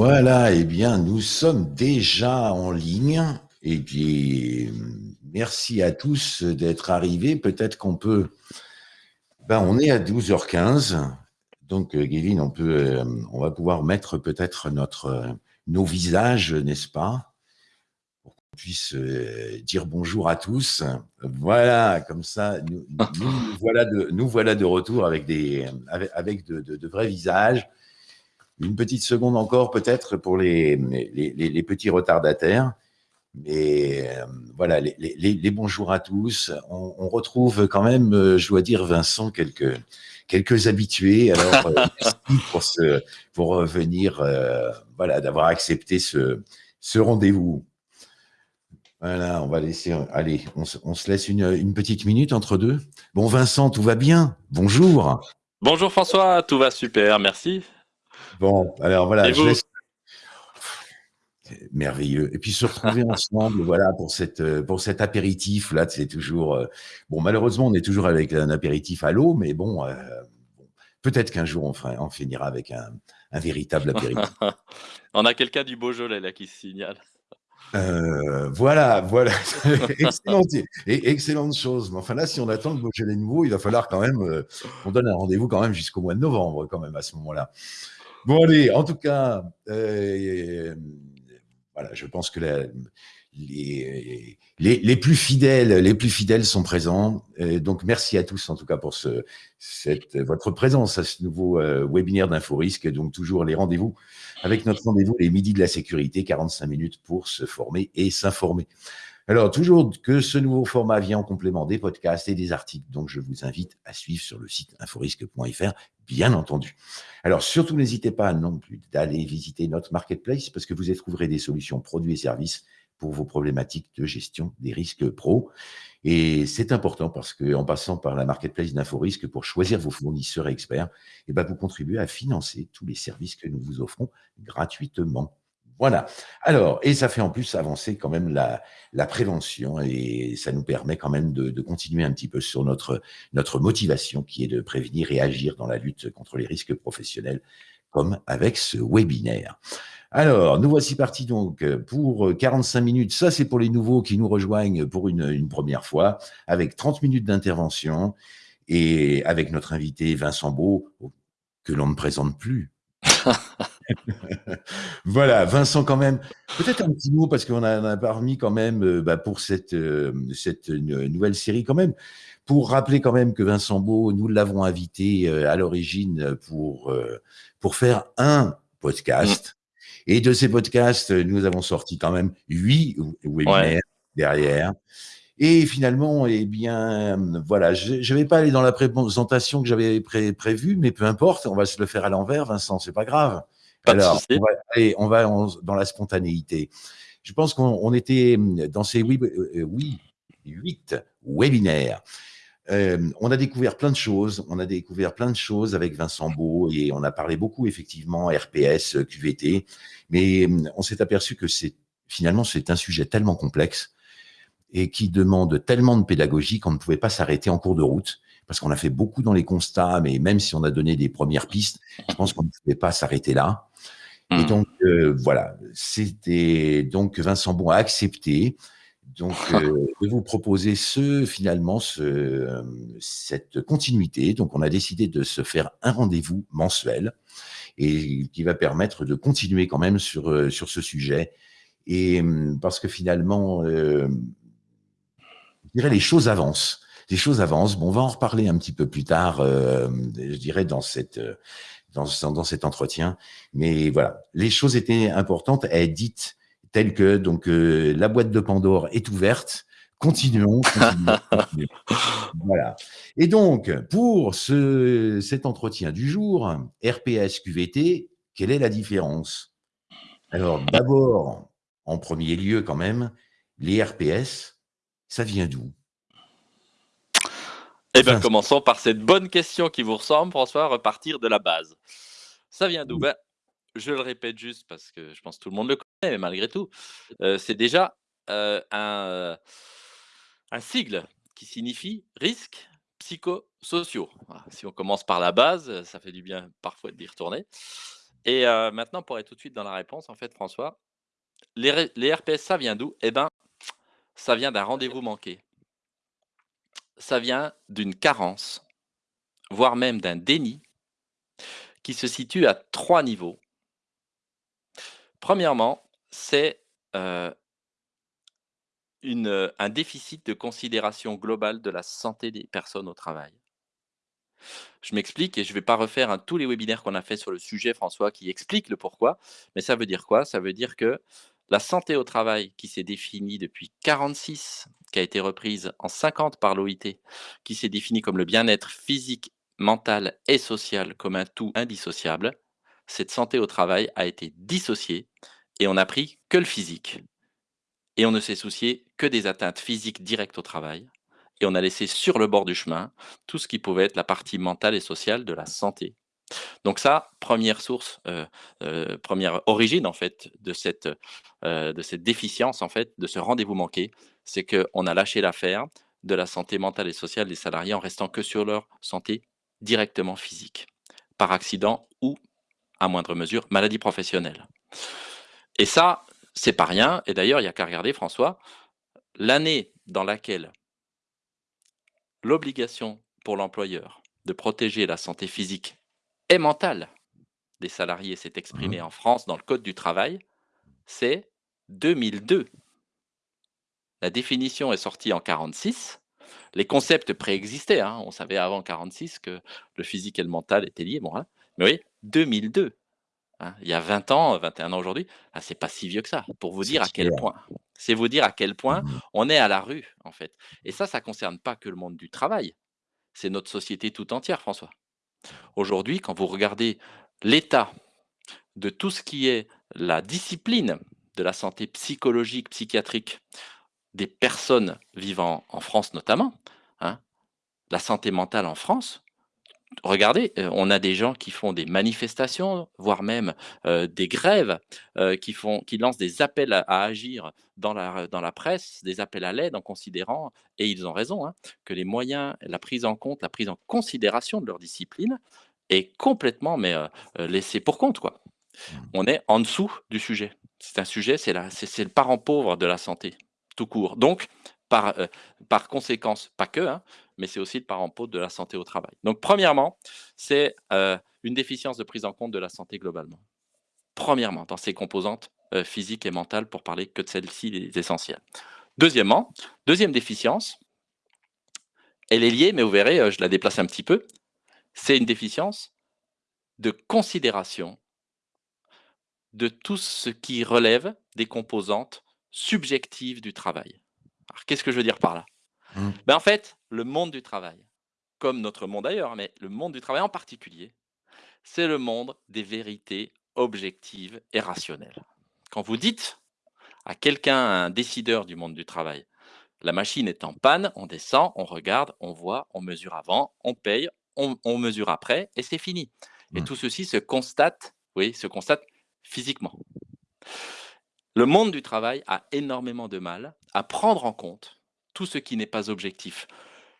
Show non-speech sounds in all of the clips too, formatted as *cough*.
Voilà, eh bien, nous sommes déjà en ligne. Et puis, merci à tous d'être arrivés. Peut-être qu'on peut. Ben, on est à 12h15. Donc, euh, Gavin, on, peut, euh, on va pouvoir mettre peut-être notre, euh, nos visages, n'est-ce pas? Pour qu'on puisse dire bonjour à tous. Voilà, comme ça, nous, voilà, de, nous voilà de retour avec, des, avec, de vrais visages une petite seconde encore peut-être pour les, les, petits retardataires. Mais euh, voilà, les, bonjours à tous. On, retrouve quand même, euh, je dois dire, Vincent, quelques, quelques habitués. Alors, euh, *laughs* merci pour, ce, pour venir, voilà, d'avoir accepté ce, ce rendez-vous. Voilà, on va laisser. Allez, on, on se laisse une, une, petite minute entre deux. Bon, Vincent, tout va bien? Bonjour. Bonjour François, tout va super, merci. Bon, alors voilà, je laisse... Merveilleux. Et puis se retrouver *laughs* ensemble, voilà, pour cette pour cet apéritif là, c'est toujours euh, bon. Malheureusement, on est toujours avec un apéritif à l'eau, mais bon, euh, peut-être qu'un jour on, fera, on finira avec un, un véritable apéritif. *laughs* on a quelqu'un du Beaujolais là qui se signale. Euh, voilà, voilà. *laughs* excellente, excellente chose. Mais enfin là, si on attend le Beaujolais nouveau, il va falloir quand même qu'on donne un rendez-vous quand même jusqu'au mois de novembre, quand même à ce moment-là. Bon, allez, en tout cas, euh, voilà, je pense que les, plus fidèles, les plus fidèles sont présents. donc, merci à tous, en tout cas, pour ce, cette, votre présence à ce nouveau euh, webinaire d'InfoRisque. Donc, toujours les rendez-vous avec notre rendez-vous les midis de la sécurité, 45 minutes pour se former et s'informer. Alors, toujours que ce nouveau format vient en complément des podcasts et des articles, donc je vous invite à suivre sur le site inforisque.fr, bien entendu. Alors, surtout, n'hésitez pas non plus d'aller visiter notre marketplace parce que vous y trouverez des solutions produits et services pour vos problématiques de gestion des risques pro. Et c'est important parce qu'en passant par la marketplace d'InfoRisque pour choisir vos fournisseurs experts, eh ben, vous contribuez à financer tous les services que nous vous offrons gratuitement. Voilà. Alors, et ça fait en plus avancer quand même la, prévention et ça nous permet quand même de, de, continuer un petit peu sur notre, notre motivation qui est de prévenir et agir dans la lutte contre les risques professionnels, comme avec ce webinaire. Alors, nous voici partis donc pour 45 minutes. Ça, c'est pour les nouveaux qui nous rejoignent pour une, une première fois, avec 30 minutes d'intervention et avec notre invité Vincent Beau, que l'on ne présente plus. *laughs* voilà, Vincent quand même. Peut-être un petit mot parce qu'on a, a parmi quand même euh, bah, pour cette, euh, cette nouvelle série quand même. Pour rappeler quand même que Vincent Beau, nous l'avons invité euh, à l'origine pour, pour faire un podcast. Et de ces podcasts, nous avons sorti quand même huit webinaires derrière. Et finalement, eh bien, voilà, je ne vais pas aller dans la présentation que j'avais prévue, mais peu importe, on va se le faire à l'envers, Vincent, c'est pas grave. Alors, on va, allez, on va dans la spontanéité. Je pense qu'on était dans ces oui, euh, oui, huit webinaires. Euh, on a découvert plein de choses. On a découvert plein de choses avec Vincent Beau et on a parlé beaucoup effectivement RPS, QVT, mais on s'est aperçu que c'est finalement c'est un sujet tellement complexe et qui demande tellement de pédagogie qu'on ne pouvait pas s'arrêter en cours de route parce qu'on a fait beaucoup dans les constats, mais même si on a donné des premières pistes, je pense qu'on ne pouvait pas s'arrêter là. Et mmh. donc, euh, voilà, c'était donc Vincent Bon a accepté donc, euh, *laughs* de vous proposer ce, finalement, ce, cette continuité. Donc, on a décidé de se faire un rendez-vous mensuel et qui va permettre de continuer quand même sur, euh, sur ce sujet. Et parce que finalement, euh, je dirais les choses avancent. Les choses avancent. Bon, on va en reparler un petit peu plus tard, euh, je dirais, dans cette dans, dans cet entretien. Mais voilà, les choses étaient importantes à être dites telles que donc euh, la boîte de Pandore est ouverte. *laughs* Continuons, continuons, Voilà. Et donc, pour ce, cet entretien du jour, RPS QVT, quelle est la différence? Alors, d'abord, en premier lieu quand même, les RPS, ça vient d'où? Eh bien, commençons par cette bonne question qui vous ressemble, François, repartir de la base. Ça vient d'où? Ben, Je le répète juste parce que je pense que tout le monde le connaît, mais malgré tout, euh, c'est déjà euh, un, un sigle qui signifie risques psychosociaux. si on commence par la base, ça fait du bien parfois d'y retourner. Et heu, maintenant pour aller tout de suite dans la réponse, en fait, François, les les RPS, ça vient d'où? Eh ben, ça vient d'un rendez-vous manqué. Ça vient d'une carence, voire même d'un déni qui se situe à 3 niveaux. Premièrement, c'est, une, heu, un déficit de considération globale de la santé des personnes au travail. Je m'explique et je vais pas refaire, tous les webinaires qu'on a fait sur le sujet, François, qui expliquent le pourquoi. Mais ça veut dire quoi? Ça veut dire que la santé au travail qui s'est définie depuis 46, qui a été reprise en 50 par l'OIT, qui s'est définie comme le bien-être physique, mental et social comme un tout indissociable. Cette santé au travail a été dissociée et on n'a pris que le physique et on ne s'est soucié que des atteintes physiques directes au travail et on a laissé sur le bord du chemin tout ce qui pouvait être la partie mentale et sociale de la santé. Donc ça, première source, heu heu, 1re origine en fait de cette, heu, de cette déficience en fait, de ce rendez-vous manqué, c'est qu'on a lâché l'affaire de la santé mentale et sociale des salariés en restant que sur leur santé directement physique, par accident ou, à moindre mesure, maladie professionnelle. Et ça, c'est pas rien et d'ailleurs, il y a qu'à regarder François, l'année dans laquelle l'obligation pour l'employeur de protéger la santé physique et mentale des salariés s'est Mmh exprimée mh. en France dans le code du travail, c'est 2002. La définition est sortie en 46. Les concepts préexistaient, hein, on savait avant 46 que le physique et le mental étaient liés, bon, hein, mais oui, 2002, hein, il y a 20 ans, 21 ans aujourd'hui, ah, c'est pas si vieux que ça, pour vous dire à quel point c'est vous dire à quel point Mmh mh. on est à la rue, en fait et ça, ça concerne pas que le monde du travail, c'est notre société tout entière, François. Aujourd'hui, quand vous regardez l'état de tout ce qui est la discipline de la santé psychologique, psychiatrique des personnes vivant en France notamment, hein, la santé mentale en France, regardez, heu, on a des gens qui font des manifestations, voire même, heu, des grèves, heu, qui font qui lancent des appels à à agir dans la dans la presse, des appels à l'aide en considérant et ils ont raison, hein, que les moyens, la prise en compte, la prise en considération de leur discipline est complètement mais, laissée pour compte, quoi. Mmh. On est en dessous du sujet. C'est un sujet, c'est le parent pauvre de la santé, tout court. Donc par, heu, par conséquence, pas que, hein, mais c'est aussi le parent de la santé au travail. Donc premièrement, c'est, heu, une déficience de prise en compte de la santé globalement. Premièrement, dans ses composantes, heu, physiques et mentales pour parler que de celles-ci, les essentielles. Deuxièmement, 2e déficience elle est liée, mais vous verrez, je la déplace un petit peu, c'est une déficience de considération de tout ce qui relève des composantes subjectives du travail. Alors qu'est-ce que je veux dire par là? Mmh. Ben, en fait, le monde du travail, comme notre monde ailleurs, mais le monde du travail en particulier, c'est le monde des vérités objectives et rationnelles. Quand vous dites à quelqu'un, à un décideur du monde du travail: «La machine est en panne», on descend, on regarde, on voit, on mesure avant, on paye, on on mesure après et c'est fini et Mmh. tout ceci se constate, oui, se constate physiquement. Le monde du travail a énormément de mal à prendre en compte tout ce qui n'est pas objectif.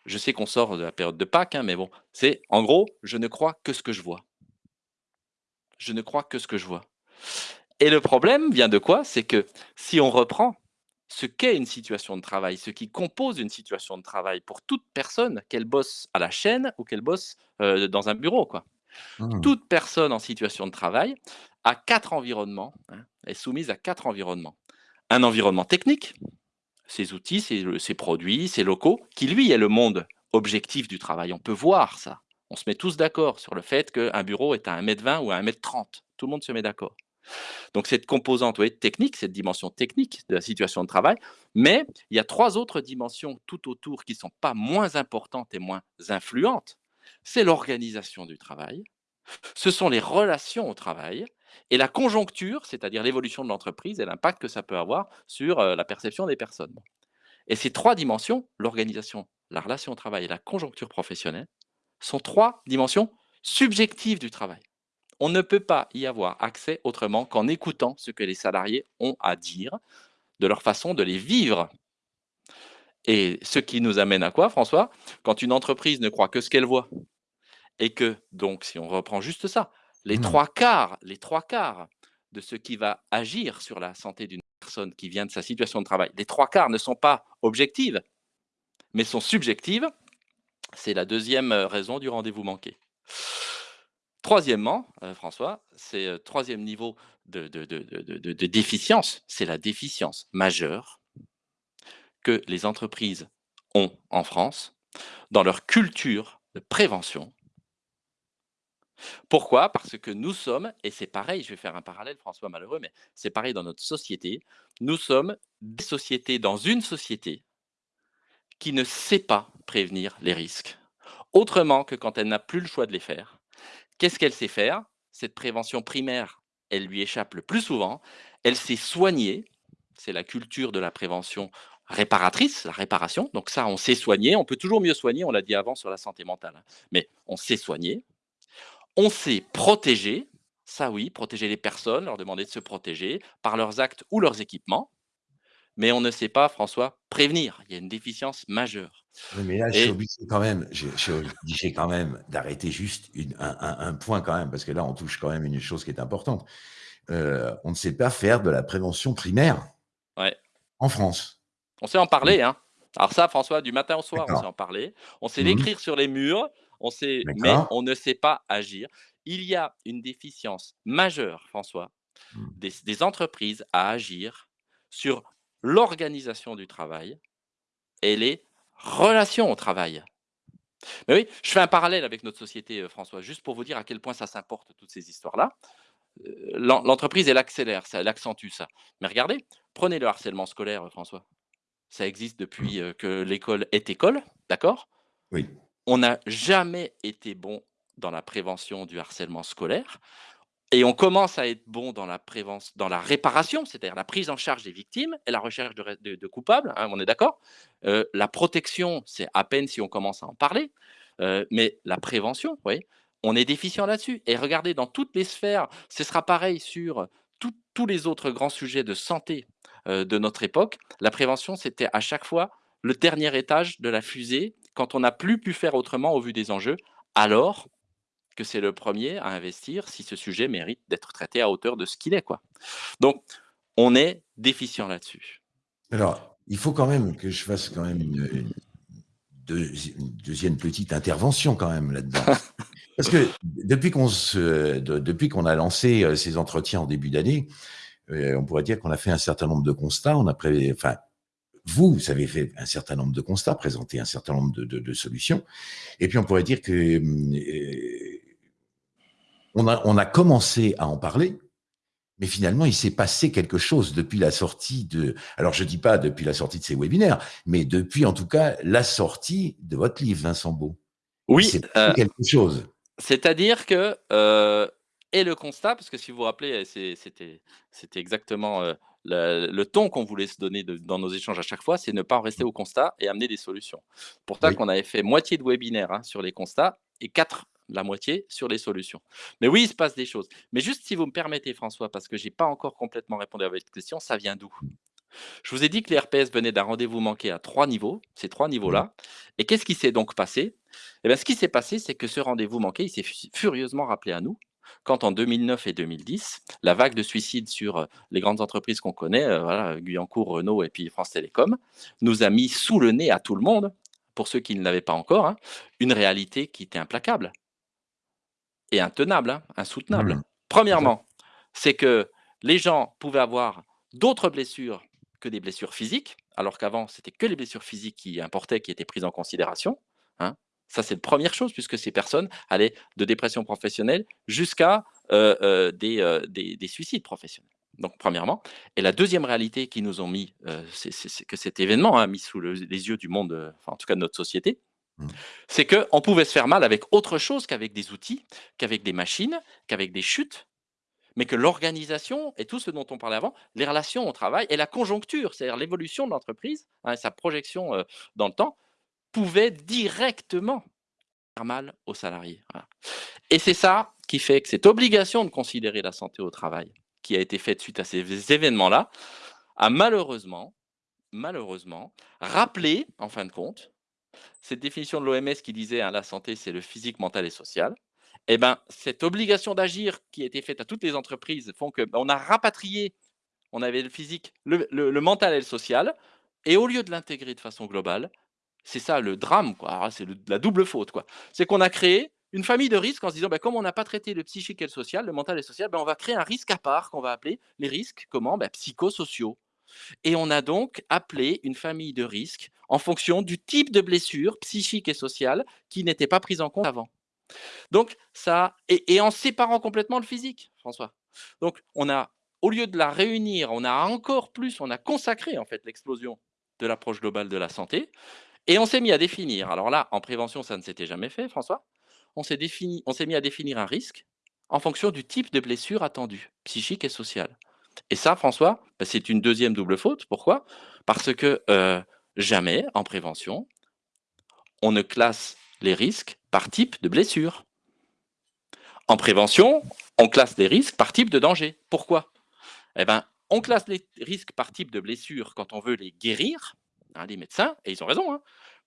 Je sais qu'on sort de la période de Pâques, hein, mais bon, c'est en gros: «Je ne crois que ce que je vois». Je ne crois que ce que je vois et le problème vient de quoi? C'est que si on reprend ce qu'est une situation de travail, ce qui compose une situation de travail pour toute personne, qu'elle bosse à la chaîne ou qu'elle bosse, heu, dans un bureau, quoi. Mmh. Toute personne en situation de travail a 4 environnements, hein, est soumise à 4 environnements. Un environnement technique, ses outils, ses produits, ses locaux, qui lui est le monde objectif du travail. On peut voir ça. On se met tous d'accord sur le fait qu'un bureau est à 1 m 20 ou à 1 m 30. Tout le monde se met d'accord. Donc cette composante, oui, technique, cette dimension technique de la situation de travail, mais il y a 3 autres dimensions tout autour qui sont pas moins importantes et moins influentes. C'est l'organisation du travail, ce sont les relations au travail et la conjoncture, c'est-à-dire l'évolution de l'entreprise et l'impact que ça peut avoir sur, la perception des personnes et ces 3 dimensions, l'organisation, la relation au travail et la conjoncture professionnelle, sont 3 dimensions subjectives du travail. On ne peut pas y avoir accès autrement qu'en écoutant ce que les salariés ont à dire, de leur façon de les vivre et ce qui nous amène à quoi François? Quand une entreprise ne croit que ce qu'elle voit et que donc si on reprend juste ça, Les Mmh. 3/4 les 3/4 de ce qui va agir sur la santé d'une personne qui vient de sa situation de travail, les 3/4 ne sont pas objectives, mais sont subjectives. C'est la 2e, heu, raison du rendez-vous manqué. Troisièmement, heu, François, c'est, heu, 3e niveau de de de de de de déficience, c'est la déficience majeure que les entreprises ont en France dans leur culture de prévention. Pourquoi? Parce que nous sommes et c'est pareil, je vais faire un parallèle François malheureux, mais c'est pareil dans notre société. Nous sommes des sociétés dans une société qui ne sait pas prévenir les risques, autrement que quand elle n'a plus le choix de les faire. Qu'est-ce qu'elle sait faire? Cette prévention primaire, elle lui échappe le plus souvent. Elle sait soigner, c'est la culture de la prévention réparatrice, la réparation. Donc ça, on sait soigner, on peut toujours mieux soigner, on l'a dit avant sur la santé mentale, hein, mais on sait soigner. On sait protéger, ça oui, protéger les personnes, leur demander de se protéger par leurs actes ou leurs équipements. Mais on ne sait pas, François, prévenir. Il y a une déficience majeure Oui, mais là, je suis et obligé quand même, je je suis obligé quand même d'arrêter juste une un un un point quand même, parce que là, on touche quand même une chose qui est importante. Heu, on ne sait pas faire de la prévention primaire Ouais. en France. On sait en parler, hein. Alors ça, François, du matin au soir, on sait en parler. On sait Mmh mh. l'écrire sur les murs, on sait mais on ne sait pas agir. Il y a une déficience majeure, François, Mmh. des entreprises à agir sur l'organisation du travail et les relations au travail. Mais oui, je fais un parallèle avec notre société, heu, François, juste pour vous dire à quel point ça s'importe toutes ces histoires-là. L'en l'entreprise, elle accélère ça, elle accentue ça. Mais regardez, prenez le harcèlement scolaire, heu, François. Ça existe Mmh. depuis, heu, que l'école est école, d'accord? Oui. On n'a jamais été bon dans la prévention du harcèlement scolaire et on commence à être bon dans la dans la réparation, c'est-à-dire la prise en charge des victimes et la recherche de coupables, hein, on est d'accord? Heu, la protection, c'est à peine si on commence à en parler, heu, mais la prévention? On est déficient là-dessus et regardez dans toutes les sphères, ce sera pareil sur tous les autres grands sujets de santé, heu, de notre époque. La prévention, c'était à chaque fois le dernier étage de la fusée quand on n'a plus pu faire autrement au vu des enjeux, alors que c'est le 1er à investir si ce sujet mérite d'être traité à hauteur de ce qu'il est, quoi. Donc on est déficient là-dessus. Alors, il faut quand même que je fasse quand même une une deuxi une 2e petite intervention quand même là-dedans. *laughs* Parce que depuis qu'on de depuis qu'on a lancé, heu, ces entretiens en début d'année, heu, on pourrait dire qu'on a fait un certain nombre de constats. On a pré enfin, vous, vous avez fait un certain nombre de constats, présenté un certain nombre de de de solutions et puis on pourrait dire que, mmh, heu on a on a commencé à en parler, mais finalement, il s'est passé quelque chose depuis la sortie de alors je dis pas depuis la sortie de ces webinaires, mais depuis en tout cas la sortie de votre livre, Vincent Beau. Oui, passé heu, quelque chose. c'est-à-dire que, heu et le constat, parce que si vous vous rappelez, c'est c'était exactement, le le ton qu'on voulait se donner de dans nos échanges à chaque fois, c'est ne pas en rester Mmh. au constat et amener des solutions. Pour ça Oui. qu'on avait fait moitié de webinaire, hein, sur les constats et 4 la moitié sur les solutions. Mais oui, il se passe des choses. Mais juste si vous me permettez François, parce que j'ai pas encore complètement répondu à votre question, ça vient d'où? Je vous ai dit que les RPS venaient d'un rendez-vous manqué à 3 niveaux, ces 3 Mmh. niveaux-là et qu'est-ce qui s'est donc passé? Et bah, ce qui s'est passé, c'est que ce rendez-vous manqué, il s'est fu furieusement rappelé à nous, quand en 2009 et 2010, la vague de suicides sur, heu, les grandes entreprises qu'on connaît, heu, voilà, Guyancourt, Renault et puis France Télécom, nous a mis sous le nez à tout le monde, pour ceux qui ne l'avaient pas encore, hein, une réalité qui était implacable et intenable, hein, insoutenable. Mmh. Premièrement, c'est que les gens pouvaient avoir d'autres blessures que des blessures physiques, alors qu'avant, c'était que les blessures physiques qui importaient, qui étaient prises en considération, hein. Ça, c'est 1re chose puisque ces personnes allaient de dépression professionnelle jusqu'à, heu, des, heu, des des suicides professionnels. Donc premièrement et la 2e réalité qu'ils nous ont mis, c'est que cet événement a mis sous le les yeux du monde, enfin en tout cas de notre société, Mmh. c'est qu'on pouvait se faire mal avec autre chose qu'avec des outils, qu'avec des machines, qu'avec des chutes, mais que l'organisation et tout ce dont on parlait avant, les relations au travail et la conjoncture, c'est-à-dire l'évolution de l'entreprise, hein, sa projection, dans le temps, pouvait directement faire mal aux salariés. Et c'est ça qui fait que cette obligation de considérer la santé au travail, qui a été faite suite à ces événements-là, a malheureusement, malheureusement rappelé, en fin de compte, cette définition de l'OMS qui disait, hein: «La santé, c'est le physique, mental et social» eh ben, cette obligation d'agir qui a été faite à toutes les entreprises font qu'on a rapatrié, on avait le physique, le, mental et le social, et au lieu de l'intégrer de façon globale, c'est ça le drame, quoi. C'est la double faute. C'est qu'on a créé une famille de risques en se disant, ben, comme on n'a pas traité le psychique et le social, le mental et le social, ben, on va créer un risque à part qu'on va appeler les risques, comment? Ben, Psychosociaux. Et on a donc appelé une famille de risques en fonction du type de blessure psychique et sociale qui n'était pas prise en compte avant. Donc, ça, et, en séparant complètement le physique, François. Donc, on a, au lieu de la réunir, on a encore plus, on a consacré en fait l'explosion de l'approche globale de la santé, et on s'est mis à définir. Alors là, en prévention, ça ne s'était jamais fait, François. On s'est mis à définir un risque en fonction du type de blessure attendue, psychique et sociale. Et ça, François, bah, c'est une deuxième double faute. Pourquoi? Parce que euh, jamais, en prévention, on ne classe les risques par type de blessure. En prévention, on classe les risques par type de danger. Pourquoi? Eh bien, on classe les risques par type de blessure quand on veut les guérir. Hein, les médecins, et ils ont raison, hein,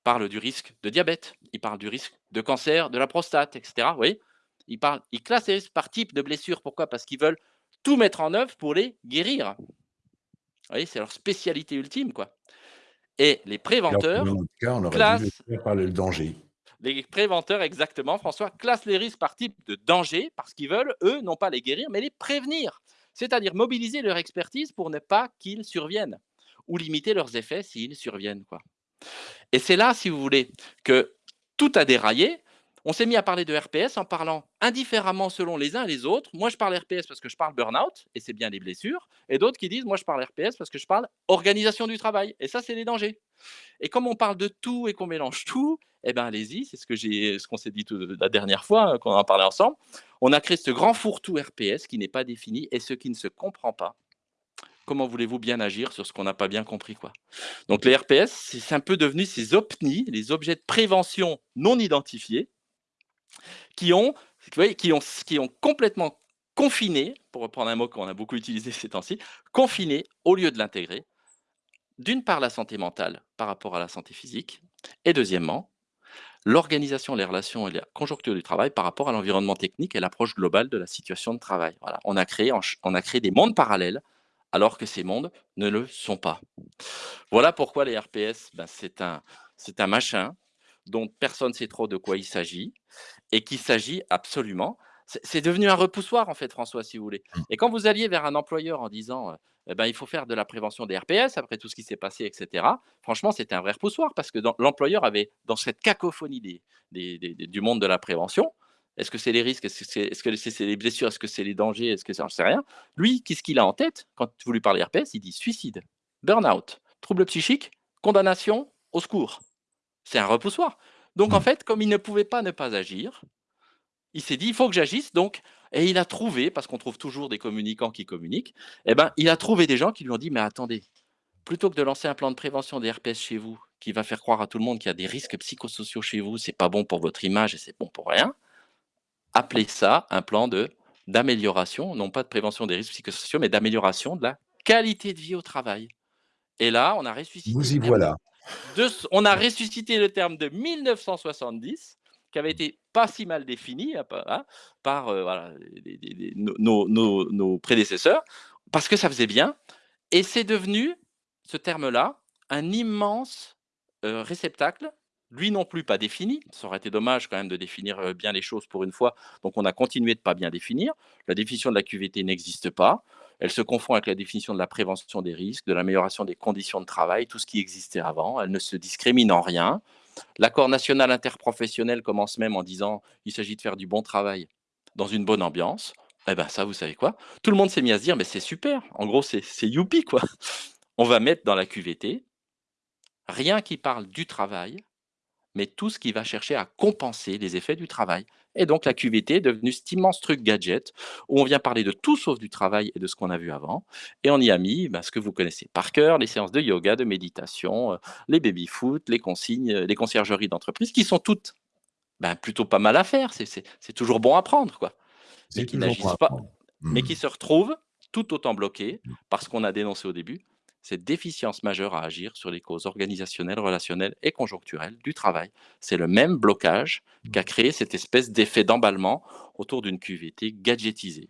parlent du risque de diabète, ils parlent du risque de cancer de la prostate, etc. Oui, ils, parlent, ils classent les risques par type de blessure. Pourquoi? Parce qu'ils veulent tout mettre en œuvre pour les guérir. Vous voyez, c'est leur spécialité ultime, quoi. Et les préventeurs classent par le danger. Les préventeurs, exactement, François, classent les risques par type de danger parce qu'ils veulent, eux, non pas les guérir, mais les prévenir. C'est-à-dire mobiliser leur expertise pour ne pas qu'ils surviennent ou limiter leurs effets s'ils surviennent. Quoi. Et c'est là, si vous voulez, que tout a déraillé on s'est mis à parler de RPS en parlant indifféremment selon les uns et les autres. Moi, je parle RPS parce que je parle burn-out, et c'est bien les blessures. Et d'autres qui disent, moi, je parle RPS parce que je parle organisation du travail. Et ça, c'est les dangers. Et comme on parle de tout et qu'on mélange tout, eh bien, allez-y, c'est ce qu'on s'est dit la dernière fois, qu'on en parlait ensemble. On a créé ce grand fourre-tout RPS qui n'est pas défini et ce qui ne se comprend pas. Comment voulez-vous bien agir sur ce qu'on n'a pas bien compris quoi Donc les RPS, c'est un peu devenu ces OPNI, les objets de prévention non identifiés, qui ont, complètement confiné, pour reprendre un mot qu'on a beaucoup utilisé *laughs* ces temps-ci, confiné au lieu de l'intégrer, d'une part la santé mentale par rapport à la santé physique, et deuxièmement, l'organisation, les relations et la conjoncture du travail par rapport à l'environnement technique et l'approche globale de la situation de travail. On a créé des mondes parallèles alors que ces mondes ne le sont pas. Voilà pourquoi les RPS, ben, c'est un, un machin dont personne ne sait trop de quoi il s'agit, et qu'il s'agit absolument. C'est devenu un repoussoir, en fait, François, si vous voulez. Mmh. Et quand vous alliez vers un employeur en disant eh ben, il faut faire de la prévention des RPS après tout ce qui s'est passé, etc., franchement, c'était un vrai repoussoir parce que l'employeur avait, dans cette cacophonie des, du monde de la prévention, est-ce que c'est les risques? Est-ce que c'est les blessures? Est-ce que c'est les dangers? Est-ce que c'est. sais rien. Lui, qu'est-ce qu'il a en tête? Quand vous lui parlez RPS Il dit suicide, burn-out, troubles psychiques, condamnation, au secours. C'est un repoussoir. Donc, en mmh. fait, comme il ne pouvait pas ne pas agir, il s'est dit, il faut que j'agisse. Donc, et il a trouvé, parce qu'on trouve toujours des communicants qui communiquent, eh ben, il a trouvé des gens qui lui ont dit, mais attendez, plutôt que de lancer un plan de prévention des RPS chez vous, qui va faire croire à tout le monde qu'il y a des risques psychosociaux chez vous, c'est pas bon pour votre image et c'est bon pour rien, appelez ça un plan d'amélioration, non pas de prévention des risques psychosociaux, mais d'amélioration de la qualité de vie au travail. Et là, on a ressuscité. Vous y voilà on a ressuscité le terme de 1970, qui avait été pas si mal défini hein, par euh, nos, prédécesseurs, parce que ça faisait bien. Et c'est devenu, ce terme-là, un immense euh, réceptacle, lui non plus pas défini. Ça aurait été dommage quand même de définir bien les choses pour une fois. Donc on a continué de pas bien définir. La définition de la QVT n'existe pas. Elle se confond avec la définition de la prévention des risques, de l'amélioration des conditions de travail, tout ce qui existait avant. Elle ne se discrimine en rien. L'accord national interprofessionnel commence même en disant il s'agit de faire du bon travail dans une bonne ambiance. Eh bien, ça, vous savez quoi? Tout le monde s'est mis à se dire mais c'est super. En gros, c'est youpi, quoi. On va mettre dans la QVT rien qui parle du travail, mais tout ce qui va chercher à compenser les effets du travail. Et donc la QVT est devenue cet immense truc gadget où on vient parler de tout sauf du travail et de ce qu'on a vu avant. Et on y a mis bah, ce que vous connaissez par cœur, les séances de yoga, de méditation, euh, les baby-foot, les consignes, les conciergeries d'entreprise, qui sont toutes bah, plutôt pas mal à faire. C'est toujours bon à prendre, quoi. Mais qui n'agissent pas, mais qui mmh. se retrouvent tout autant bloqués mmh. parce qu'on a dénoncé au début, cette déficience majeure à agir sur les causes organisationnelles, relationnelles et conjoncturelles du travail. C'est le même blocage qui a créé cette espèce d'effet d'emballement autour d'une QVT gadgetisée.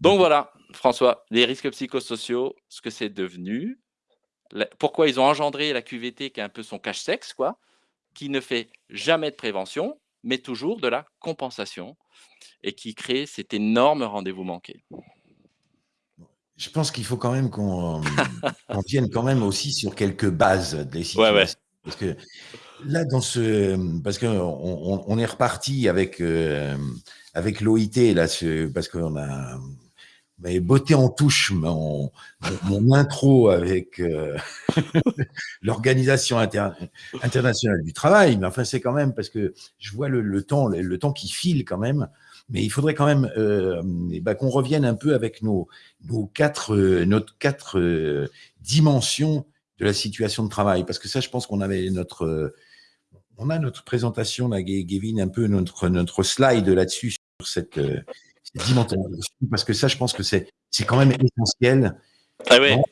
Donc voilà, François, les risques psychosociaux, ce que c'est devenu, pourquoi ils ont engendré la QVT qui est un peu son cache-sexe, quoi, qui ne fait jamais de prévention, mais toujours de la compensation et qui crée cet énorme rendez-vous manqué. Je pense qu'il faut quand même qu'on vienne quand même aussi sur quelques bases des situations. Parce que là, dans ce, parce qu'on on, est reparti avec euh, avec l'OIT là, parce qu'on a mais beauté en touche mon, mon intro avec euh, *laughs* l'organisation internationale du travail, mais enfin c'est quand même parce que je vois le, temps, le, temps qui file quand même, mais il faudrait quand même euh, eh ben, qu'on revienne un peu avec nos, nos quatre, euh, notre quatre euh, dimensions de la situation de travail, parce que ça, je pense qu'on avait notre, on a notre présentation là, Gavin, un peu notre notre slide là-dessus sur cette parce que ça, je pense que c'est quand même essentiel. Ah ben,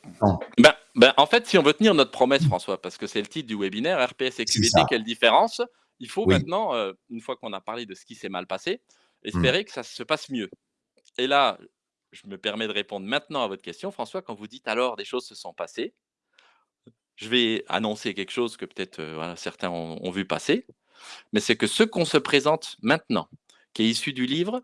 ben, en fait, si on veut tenir notre promesse, François, parce que c'est le titre du webinaire, RPS et QVT, quelle différence? Il faut maintenant, une fois qu'on a parlé de ce qui s'est mal passé, espérer que ça se passe mieux. Et là, je me permets de répondre maintenant à votre question, François, quand vous dites alors des choses se sont passées, je vais annoncer quelque chose que peut-être euh, certains ont vu passer, mais c'est que ce qu'on se présente maintenant, qui est issu du livre,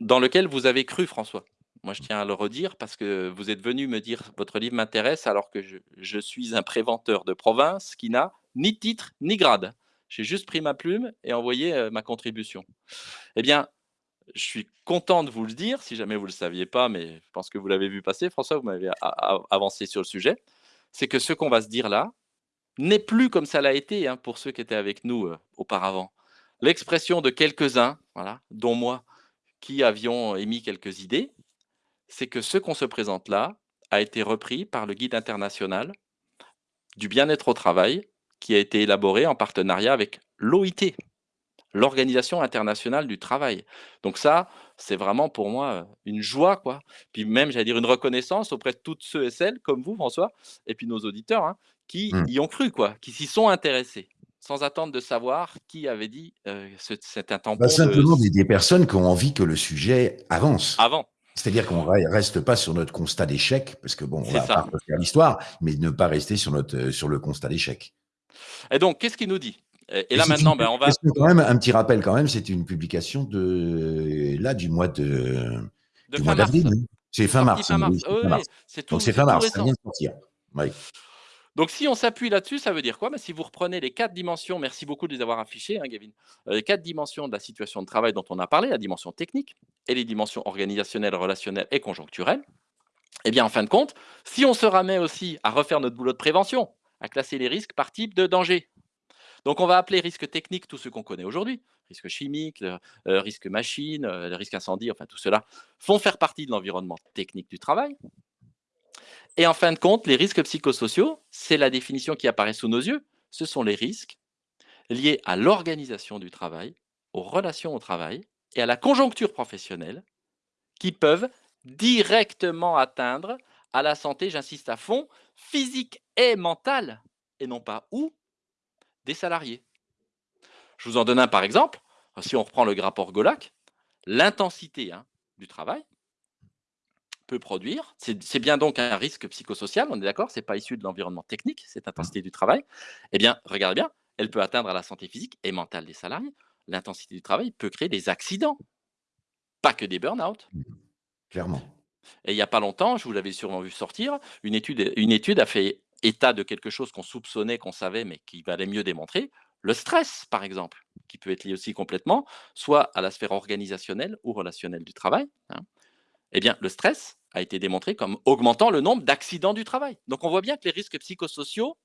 dans lequel vous avez cru, François. Moi, je tiens à le redire parce que vous êtes venu me dire votre livre m'intéresse alors que je, suis un préventeur de province qui n'a ni titre ni grade. J'ai juste pris ma plume et envoyé ma contribution. Eh bien, je suis content de vous le dire, si jamais vous ne le saviez pas, mais je pense que vous l'avez vu passer, François, vous m'avez avancé sur le sujet, c'est que ce qu'on va se dire là n'est plus comme ça l'a été hein, pour ceux qui étaient avec nous auparavant. L'expression de quelques-uns, dont moi, qui avions émis quelques idées, c'est que ce qu'on se présente là a été repris par le guide international du bien-être au travail, qui a été élaboré en partenariat avec l'OIT, l'Organisation internationale du travail. Donc ça, c'est vraiment pour moi une joie, quoi. Puis même, j'allais dire, une reconnaissance auprès de toutes ceux et celles, comme vous, François, et puis nos auditeurs, hein, qui mmh. y ont cru, quoi, qui s'y sont intéressés sans attendre de savoir qui avait dit euh, c'est un tampon. Bah, simplement des, personnes qui ont envie que le sujet avance. Avant. C'est-à-dire qu'on ne reste pas sur notre constat d'échec, parce que bon, on va pas faire l'histoire, mais ne pas rester sur, notre, euh, sur le constat d'échec. Et donc, qu'est-ce qu'il nous dit? Et, là maintenant, ben, on va. Quand même un petit rappel quand même, c'est une publication de là du mois de, du mois d'avril. C'est fin mars. Fin mars. c'est tout. Donc c'est fin mars. Ça vient de sortir. Oui. Donc, si on s'appuie là-dessus, ça veut dire quoi? Mais Si vous reprenez les quatre dimensions, merci beaucoup de les avoir affichées, hein, Gavin, euh, les quatre dimensions de la situation de travail dont on a parlé, la dimension technique et les dimensions organisationnelles, relationnelles et conjoncturelles, eh bien, en fin de compte, si on se ramène aussi à refaire notre boulot de prévention, à classer les risques par type de danger, donc on va appeler risque technique tout ce qu'on connaît aujourd'hui, risque chimique, euh, risque machine, euh, risque incendie, enfin tout cela font faire partie de l'environnement technique du travail. Et en fin de compte, les risques psychosociaux, c'est la définition qui apparaît sous nos yeux, ce sont les risques liés à l'organisation du travail, aux relations au travail et à la conjoncture professionnelle qui peuvent directement atteindre à la santé, j'insiste à fond, physique et mentale, et non pas où, des salariés. Je vous en donne un par exemple. Si on reprend le rapport Golac, l'intensité hein, du travail, peut produire. C'est bien donc un risque psychosocial, on est d'accord C'est pas issu de l'environnement technique, cette intensité du travail. Eh bien, regardez bien, elle peut atteindre à la santé physique et mentale des salariés. L'intensité du travail peut créer des accidents, pas que des burn-out. Mmh. Clairement. Et il n'y a pas longtemps, je vous l'avais sûrement vu sortir, une étude, a fait état de quelque chose qu'on soupçonnait, qu'on savait, mais qui valait mieux démontrer. Le stress, par exemple, qui peut être lié aussi complètement, soit à la sphère organisationnelle ou relationnelle du travail. Hein. Eh bien, le stress a été démontré comme augmentant le nombre d'accidents du travail. Donc, on voit bien que les risques psychosociaux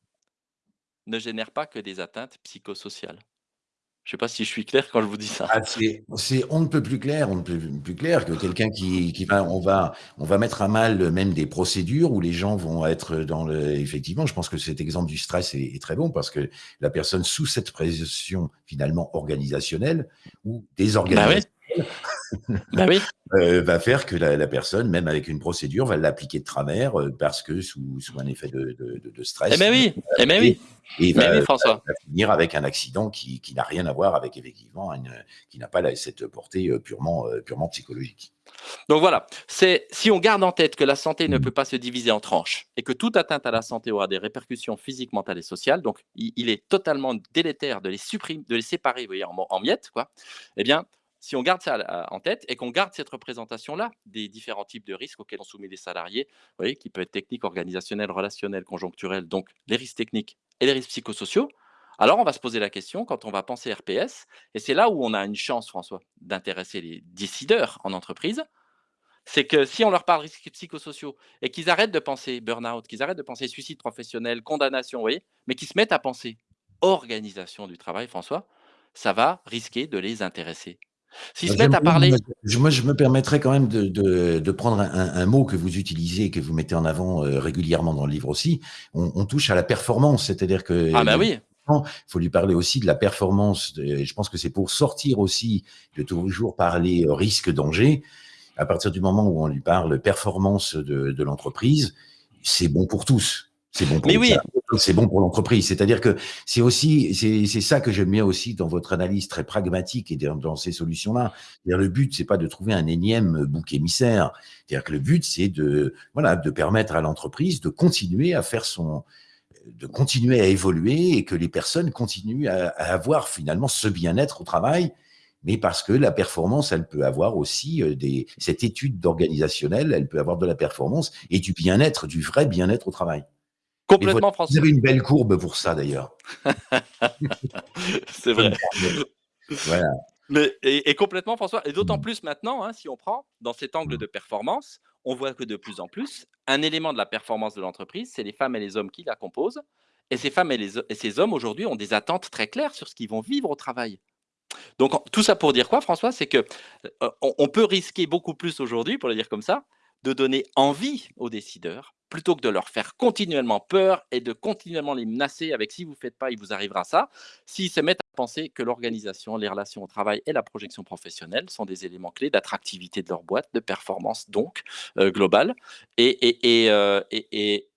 ne génèrent pas que des atteintes psychosociales. Je ne sais pas si je suis clair quand je vous dis ça. Ah, c'est, on ne peut plus clair, on ne peut plus clair que quelqu'un qui, va, on va, on va mettre à mal même des procédures où les gens vont être dans le. Effectivement, je pense que cet exemple du stress est, très bon parce que la personne sous cette pression finalement organisationnelle ou désorganisationnelle. Bah *laughs* Bah oui. euh, va faire que la, la, personne, même avec une procédure, va l'appliquer de travers euh, parce que sous, sous, un effet de, de, de stress. Eh ben oui, eh ben oui. Et, va, oui, François. va, finir avec un accident qui, qui n'a rien à voir avec effectivement une, qui n'a pas la, cette portée euh, purement, purement psychologique. Donc voilà, c'est si on garde en tête que la santé ne peut pas se diviser en tranches et que toute atteinte à la santé aura des répercussions physiques, mentales et sociales, donc il, il est totalement délétère de les supprimer, de les séparer, vous voyez, en, en miettes, quoi. Eh bien, si on garde ça en tête et qu'on garde cette représentation-là des différents types de risques auxquels sont soumis les salariés, vous voyez, qui peut être technique, organisationnel, relationnel, conjoncturel, donc les risques techniques et les risques psychosociaux, alors on va se poser la question quand on va penser RPS, et c'est là où on a une chance, François, d'intéresser les décideurs en entreprise, c'est que si on leur parle risques psychosociaux et qu'ils arrêtent de penser burn-out, qu'ils arrêtent de penser suicide professionnel, condamnation, vous voyez, mais qu'ils se mettent à penser organisation du travail, François, ça va risquer de les intéresser. S'ils se mettent à parler. Moi, je me permettrais quand même de, de, de prendre un, un, mot que vous utilisez et que vous mettez en avant euh, régulièrement dans le livre aussi. On, on touche à la performance, c'est-à-dire que. Ah, bah oui. Il faut lui parler aussi de la performance. Je pense que c'est pour sortir aussi de toujours parler risque-danger. À partir du moment où on lui parle performance de, de l'entreprise, c'est bon pour tous. C'est bon pour Mais oui. c'est bon pour l'entreprise. C'est-à-dire que c'est aussi, c'est ça que j'aime bien aussi dans votre analyse très pragmatique et dans, dans ces solutions-là. Le but, c'est pas de trouver un énième bouc émissaire. C'est-à-dire que le but, c'est de, voilà, de permettre à l'entreprise de continuer à faire son, de continuer à évoluer et que les personnes continuent à, à avoir finalement ce bien-être au travail mais parce que la performance, elle peut avoir aussi des, cette étude d'organisationnel, elle peut avoir de la performance et du bien-être, du vrai bien-être au travail. Complètement, François. Vous avez une belle courbe pour ça, d'ailleurs. *laughs* c'est vrai. *laughs* voilà. Mais, et, et, complètement, François. Et d'autant plus maintenant, hein, si on prend dans cet angle de performance, on voit que de plus en plus, un élément de la performance de l'entreprise, c'est les femmes et les hommes qui la composent. Et ces femmes et, les, et ces hommes, aujourd'hui, ont des attentes très claires sur ce qu'ils vont vivre au travail. Donc, tout ça pour dire quoi, François? C'est que euh, on, on peut risquer beaucoup plus aujourd'hui, pour le dire comme ça, de donner envie aux décideurs plutôt que de leur faire continuellement peur et de continuellement les menacer avec si vous ne faites pas, il vous arrivera ça, s'ils se mettent à penser que l'organisation, les relations au travail et la projection professionnelle sont des éléments clés d'attractivité de leur boîte, de performance donc euh, globale, et, et, et, euh, et,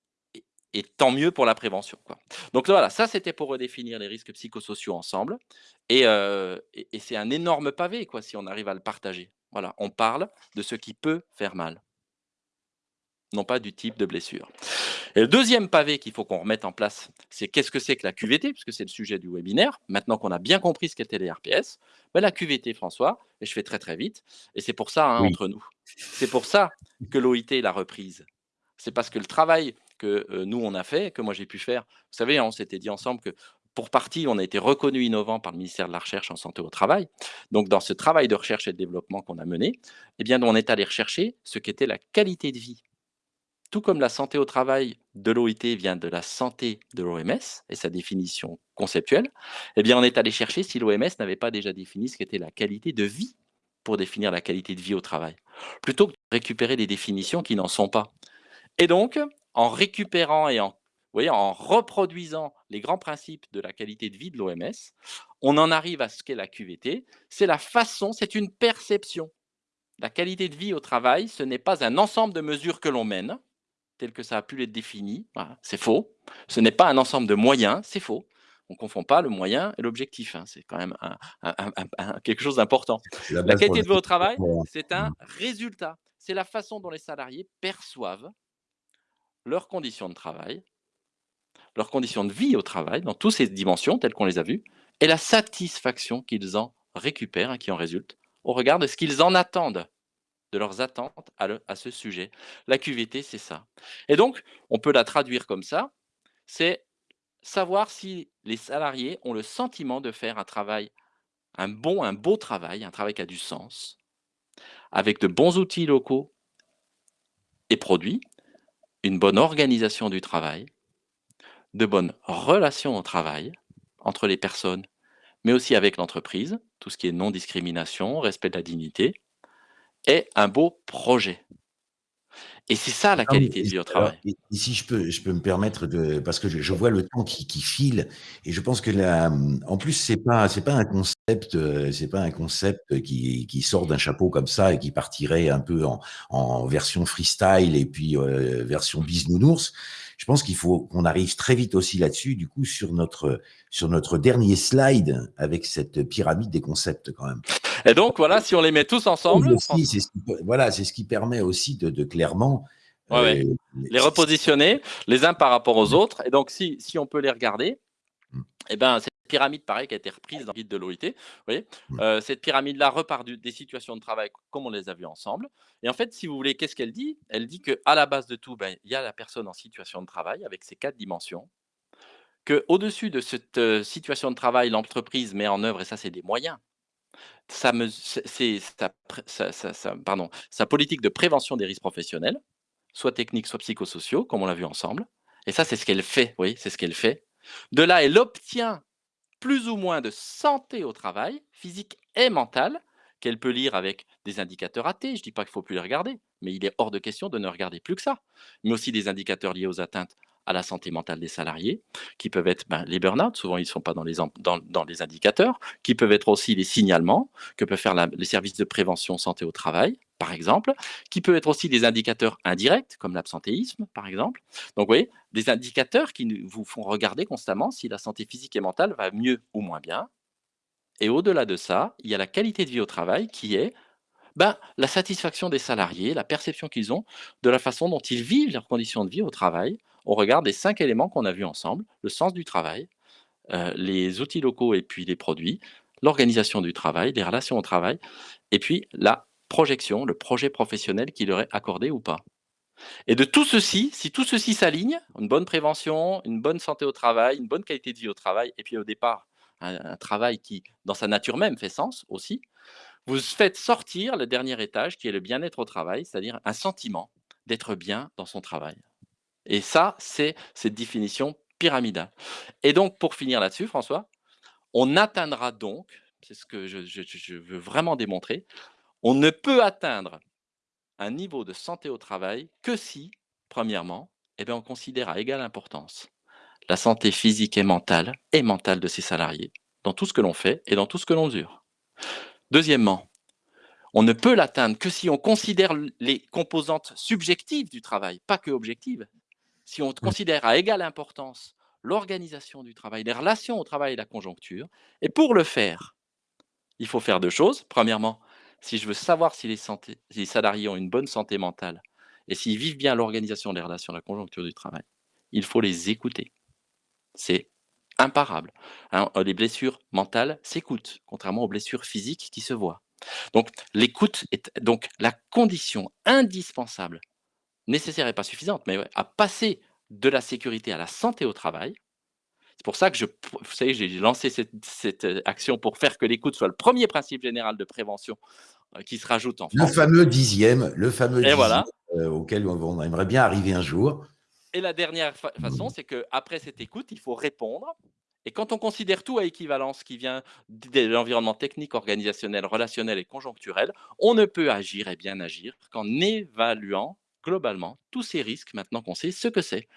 et tant mieux pour la prévention. Quoi. Donc voilà, ça c'était pour redéfinir les risques psychosociaux ensemble, et, euh, et c'est un énorme pavé quoi, si on arrive à le partager. Voilà, on parle de ce qui peut faire mal non pas du type de blessure. Et le deuxième pavé qu'il faut qu'on remette en place, c'est qu'est-ce que c'est que la QVT, puisque c'est le sujet du webinaire. Maintenant qu'on a bien compris ce qu'étaient les RPS, ben la QVT, François, et je fais très très vite, et c'est pour ça, hein, oui. entre nous, c'est pour ça que l'OIT l'a reprise. C'est parce que le travail que euh, nous, on a fait, que moi j'ai pu faire, vous savez, on s'était dit ensemble que pour partie, on a été reconnu innovant par le ministère de la Recherche en santé au travail. Donc, dans ce travail de recherche et de développement qu'on a mené, eh bien, on est allé rechercher ce qu'était la qualité de vie tout comme la santé au travail de l'OIT vient de la santé de l'OMS et sa définition conceptuelle, eh bien, on est allé chercher si l'OMS n'avait pas déjà défini ce qu'était la qualité de vie pour définir la qualité de vie au travail, plutôt que de récupérer des définitions qui n'en sont pas. Et donc, en récupérant et en, en reproduisant les grands principes de la qualité de vie de l'OMS, on en arrive à ce qu'est la QVT. C'est la façon, c'est une perception. La qualité de vie au travail, ce n'est pas un ensemble de mesures que l'on mène, tel que ça a pu l'être défini. Voilà, c'est faux. Ce n'est pas un ensemble de moyens, c'est faux. On ne confond pas le moyen et l'objectif. Hein. C'est quand même un, un, un, quelque chose d'important. La, la qualité de vie au travail, c'est un résultat. C'est la façon dont les salariés perçoivent leurs conditions de travail, leurs conditions de vie au travail, dans toutes ces dimensions telles qu'on les a vues, et la satisfaction qu'ils en récupèrent, et qui en résulte, au regard de ce qu'ils en attendent de leurs attentes à, ce sujet. La QVT, c'est ça. Et donc, on peut la traduire comme ça, c'est savoir si les salariés ont le sentiment de faire un travail, un bon, un beau travail, un travail qui a du sens, avec de bons outils locaux et produits, une bonne organisation du travail, de bonnes relations au travail entre les personnes, mais aussi avec l'entreprise, tout ce qui est non-discrimination, respect de la dignité, et un beau projet. Et c'est ça la qualité de vie au travail. Et si je peux je peux me permettre de parce que je je vois le temps qui qui file et je pense que la en plus c'est pas c'est pas un concept, heu, c'est pas un concept qui qui sort d'un chapeau comme ça et qui partirait un peu en en version freestyle et puis, heu, version bisounours. Je pense qu'il faut qu'on arrive très vite aussi là-dessus, du coup, sur notre sur notre dernier slide avec cette pyramide des concepts quand même. Et donc voilà, si on les met tous ensemble. Aussi, c'est ce qui voilà, c'est ce qui permet aussi de de clairement, Ouais, ouais. heu, Les repositionner les uns par rapport aux autres et donc si si on peut les regarder. Et ben, cette pyramide pareil qui a été reprise dans le guide de l'OIT, vous voyez? Mmh. Heu, cette pyramide-là repart du des situations de travail comme on les a vues ensemble et en fait, si vous voulez, qu'est-ce qu'elle dit? Elle dit qu'à la base de tout, ben, il y a la personne en situation de travail avec ses 4 dimensions. Qu'au-dessus de cette, heu, situation de travail, l'entreprise met en œuvre et ça, c'est des moyens. Sa sa sa pardon, sa politique de prévention des risques professionnels, soit techniques, soit psychosociaux, comme on l'a vu ensemble et ça, c'est ce qu'elle fait, voyez? C'est ce qu'elle fait. De là, elle obtient plus ou moins de santé au travail, physique et mentale, qu'elle peut lire avec des indicateurs AT. Je dis pas qu'il faut plus les regarder, mais il est hors de question de ne regarder plus que ça. Mais aussi des indicateurs liés aux atteintes à la santé mentale des salariés, qui peuvent être, ben, les burn-out, souvent ils ne sont pas dans les indicateurs, qui peuvent être aussi les signalements que peuvent faire les services de prévention santé au travail, par exemple, qui peut être aussi des indicateurs indirects, comme l'absentéisme, par exemple. Donc vous voyez, des indicateurs qui vous font regarder constamment si la santé physique et mentale va mieux ou moins bien et au-delà de ça, il y a la qualité de vie au travail qui est, ben, la satisfaction des salariés, la perception qu'ils ont de la façon dont ils vivent leurs conditions de vie au travail, au regard des 5 éléments qu'on a vus ensemble: le sens du travail, heu, les outils locaux et puis les produits, l'organisation du travail, les relations au travail et puis la projection, le projet professionnel qui leur est accordé ou pas. Et de tout ceci, si tout ceci s'aligne, une bonne prévention, une bonne santé au travail, une bonne qualité de vie au travail et puis au départ, un travail qui, dans sa nature même, fait sens aussi, vous faites sortir le dernier étage qui est le bien-être au travail, c'est-à-dire un sentiment d'être bien dans son travail. Et ça, c'est cette définition pyramidale. Et donc pour finir là-dessus, François, on atteindra donc, c'est ce que je veux vraiment démontrer, on ne peut atteindre un niveau de santé au travail que si, premièrement, et ben, on considère à égale importance la santé physique et mentale et mentale de ses salariés, dans tout ce que l'on fait et dans tout ce que l'on mesure. Deuxièmement, on ne peut l'atteindre que si on considère les composantes subjectives du travail, pas que objectives. Si on Mmh. considère à égale importance l'organisation du travail, les relations au travail et la conjoncture et pour le faire, il faut faire 2 choses. Premièrement, si je veux savoir si les salariés ont une bonne santé mentale et s'ils vivent bien l'organisation des relations, la conjoncture du travail, il faut les écouter. C'est imparable, hein, les blessures mentales s'écoutent, contrairement aux blessures physiques qui se voient. Donc l'écoute est donc la condition indispensable, nécessaire et pas suffisante, mais à passer de la sécurité à la santé au travail. C'est pour ça que je vous savez, j'ai lancé cette cette, heu, action pour faire que l'écoute soit le 1er principe général de prévention, heu, qui se rajoute en Le France. fameux 10e le fameux Et 10e, voilà. heu, auquel on on aimerait bien arriver un jour. Et la dernière fa façon, c'est qu'après cette écoute, il faut répondre et quand on considère tout à équivalence qui vient de l'environnement technique, organisationnel, relationnel et conjoncturel, on ne peut agir et bien agir qu'en évaluant globalement tous ces risques maintenant qu'on sait ce que c'est.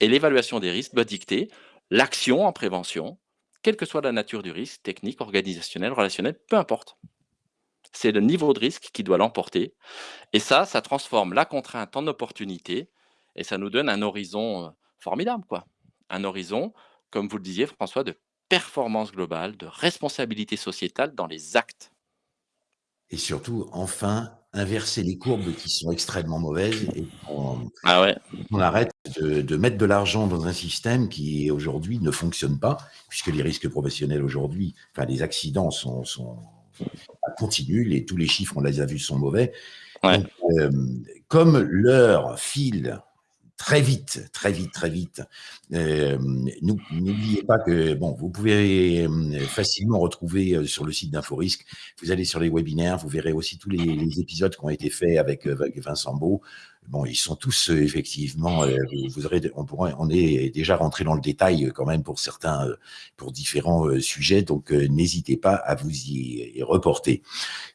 Et l'évaluation des risques doit dicter l'action en prévention, quelle que soit la nature du risque, technique, organisationnel, relationnel, peu importe. C'est le niveau de risque qui doit l'emporter et ça, ça transforme la contrainte en opportunité et ça nous donne un horizon, heu, formidable, quoi. Un horizon, comme vous le disiez François, de performance globale, de responsabilité sociétale dans les actes. Et surtout, enfin, inverser les courbes qui sont extrêmement mauvaises et qu'on Ah ouais. arrête de de mettre de l'argent dans un système qui aujourd'hui ne fonctionne pas, puisque les risques professionnels aujourd'hui, enfin les accidents sont sont continuent, les tous les chiffres, on les a vus, sont mauvais. Ouais. Donc, hem, comme l'heure file très vite, très vite, très vite, n'ou n'oubliez pas que vous pouvez, hem, facilement retrouver, heu, sur le site d'InfoRisque, vous allez sur les webinaires, vous verrez aussi tous les épisodes qui ont été faits avec Vincent Beau. Bon, ils sont tous euh, effectivement. euh, vous aurez, on on est déjà rentré dans le détail euh, quand même pour certains, pour différents sujets. Donc, n'hésitez pas à vous y, reporter.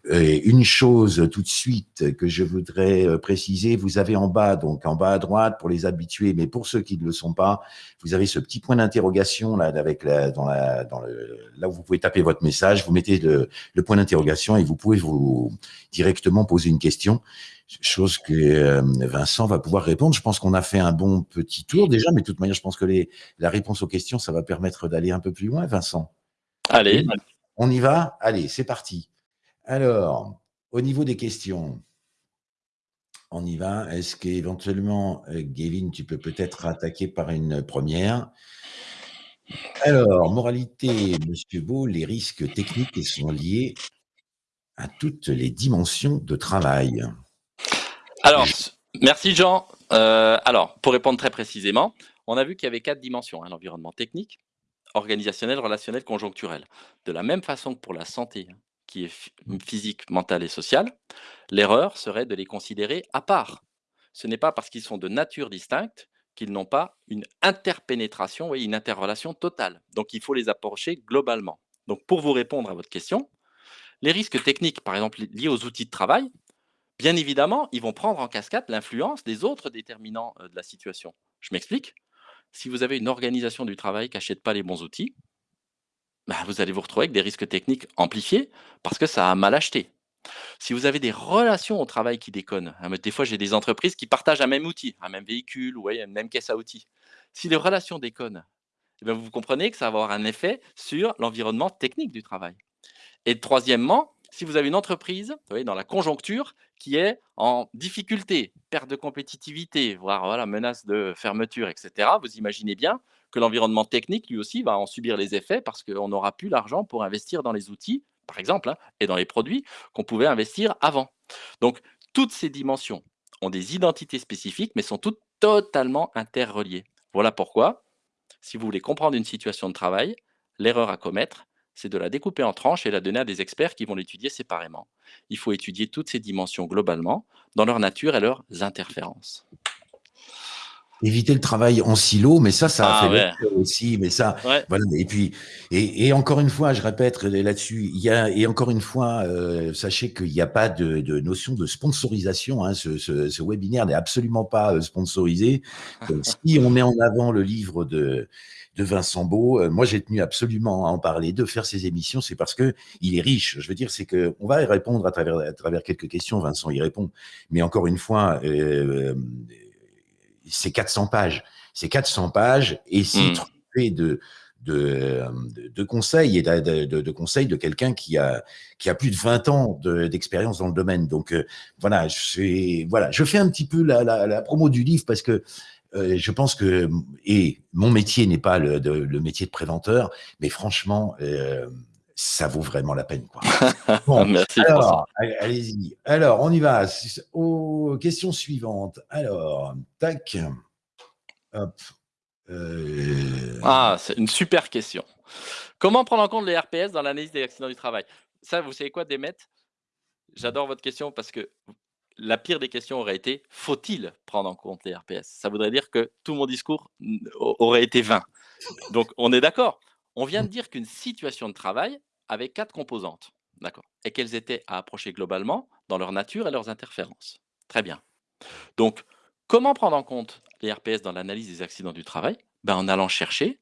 Une chose tout de suite que je voudrais préciser, vous avez en bas, donc en bas à droite pour les habitués, mais pour ceux qui ne le sont pas, vous avez ce petit point d'interrogation là, avec la, dans la, dans le, là où vous pouvez taper votre message, vous mettez le, le point d'interrogation et vous pouvez vous directement poser une question chose que euh, Vincent va pouvoir répondre. Je pense qu'on a fait un bon petit tour déjà, mais de toute manière, je pense que les, la réponse aux questions, ça va permettre d'aller un peu plus loin, Vincent. Allez, On y va? Allez, c'est parti. Alors, au niveau des questions, on y va. Est-ce qu'éventuellement, euh, Gavin, tu peux peut-être attaquer par une première? Alors, moralité, Monsieur Beau, les risques techniques sont liés à toutes les dimensions de travail. Alors, merci Jean. Euh, alors, pour répondre très précisément, on a vu qu'il y avait quatre dimensions. hein, L'environnement technique, organisationnel, relationnel, conjoncturel. De la même façon que pour la santé, hein, qui est phy- physique, mentale et sociale, l'erreur serait de les considérer à part. Ce n'est pas parce qu'ils sont de nature distincte qu'ils n'ont pas une interpénétration et une interrelation totale. Donc, il faut les approcher globalement. Donc, pour vous répondre à votre question, les risques techniques, par exemple liés aux outils de travail, Bien évidemment, ils vont prendre en cascade l'influence des autres déterminants euh, de la situation. Je m'explique. Si vous avez une organisation du travail qui n'achète pas les bons outils, bah, vous allez vous retrouver avec des risques techniques amplifiés parce que ça a mal acheté. Si vous avez des relations au travail qui déconnent, hein, des fois j'ai des entreprises qui partagent un même outil, un même véhicule ou ouais, une même caisse à outils. Si les relations déconnent, eh vous comprenez que ça va avoir un effet sur l'environnement technique du travail. Et troisièmement, si vous avez une entreprise, dans la conjoncture, qui est en difficulté, perte de compétitivité, voire voilà, menace de fermeture, etc., vous imaginez bien que l'environnement technique, lui aussi, va en subir les effets parce qu'on n'aura plus l'argent pour investir dans les outils, par exemple, hein, et dans les produits qu'on pouvait investir avant. Donc, toutes ces dimensions ont des identités spécifiques, mais sont toutes totalement interreliées. Voilà pourquoi, si vous voulez comprendre une situation de travail, l'erreur à commettre, c'est de la découper en tranches et la donner à des experts qui vont l'étudier séparément. Il faut étudier toutes ces dimensions globalement, dans leur nature et leurs interférences. Éviter le travail en silo, mais ça, ça a Ah fait ouais. aussi. Mais ça, Ouais. voilà. Et puis, et, et encore une fois, je répète là-dessus, il y a et encore une fois, euh, sachez qu'il n'y a pas de, de notion de sponsorisation. Hein, ce, ce, ce webinaire n'est absolument pas euh, sponsorisé. Si on met en avant le livre de de Vincent Beau, euh, moi j'ai tenu absolument à en parler, de faire ces émissions, c'est parce que il est riche. Je veux dire, c'est que on va y répondre à travers à travers quelques questions. Vincent y répond, mais encore une fois. Euh, c'est 400 pages. C'est 400 pages et c'est Mm. truffé de, de, de, conseils et de, de, de conseils de quelqu'un qui a, qui a plus de 20 ans de- d'expérience dans le domaine. Donc euh, voilà, je, voilà, je fais un petit peu la, la, la promo du livre parce que euh, je pense que, et mon métier n'est pas le, de- le métier de préventeur, mais franchement, euh, ça vaut vraiment la peine. Quoi. *laughs* Bon, Merci alors, allez- allez-y. Alors, on y va. Aux questions suivantes. Alors, tac. Hop. Euh, Ah, c'est une super question. Comment prendre en compte les RPS dans l'analyse des accidents du travail? Ça, vous savez quoi, Demet? J'adore votre question parce que la pire des questions aurait été faut-il prendre en compte les RPS Ça voudrait dire que tout mon discours aurait été vain. Donc, on est d'accord. On vient de dire qu'une situation de travail avait quatre composantes, d'accord, et qu'elles étaient à approcher globalement dans leur nature et leurs interférences. Très bien. Donc, comment prendre en compte les RPS dans l'analyse des accidents du travail? Ben, En allant chercher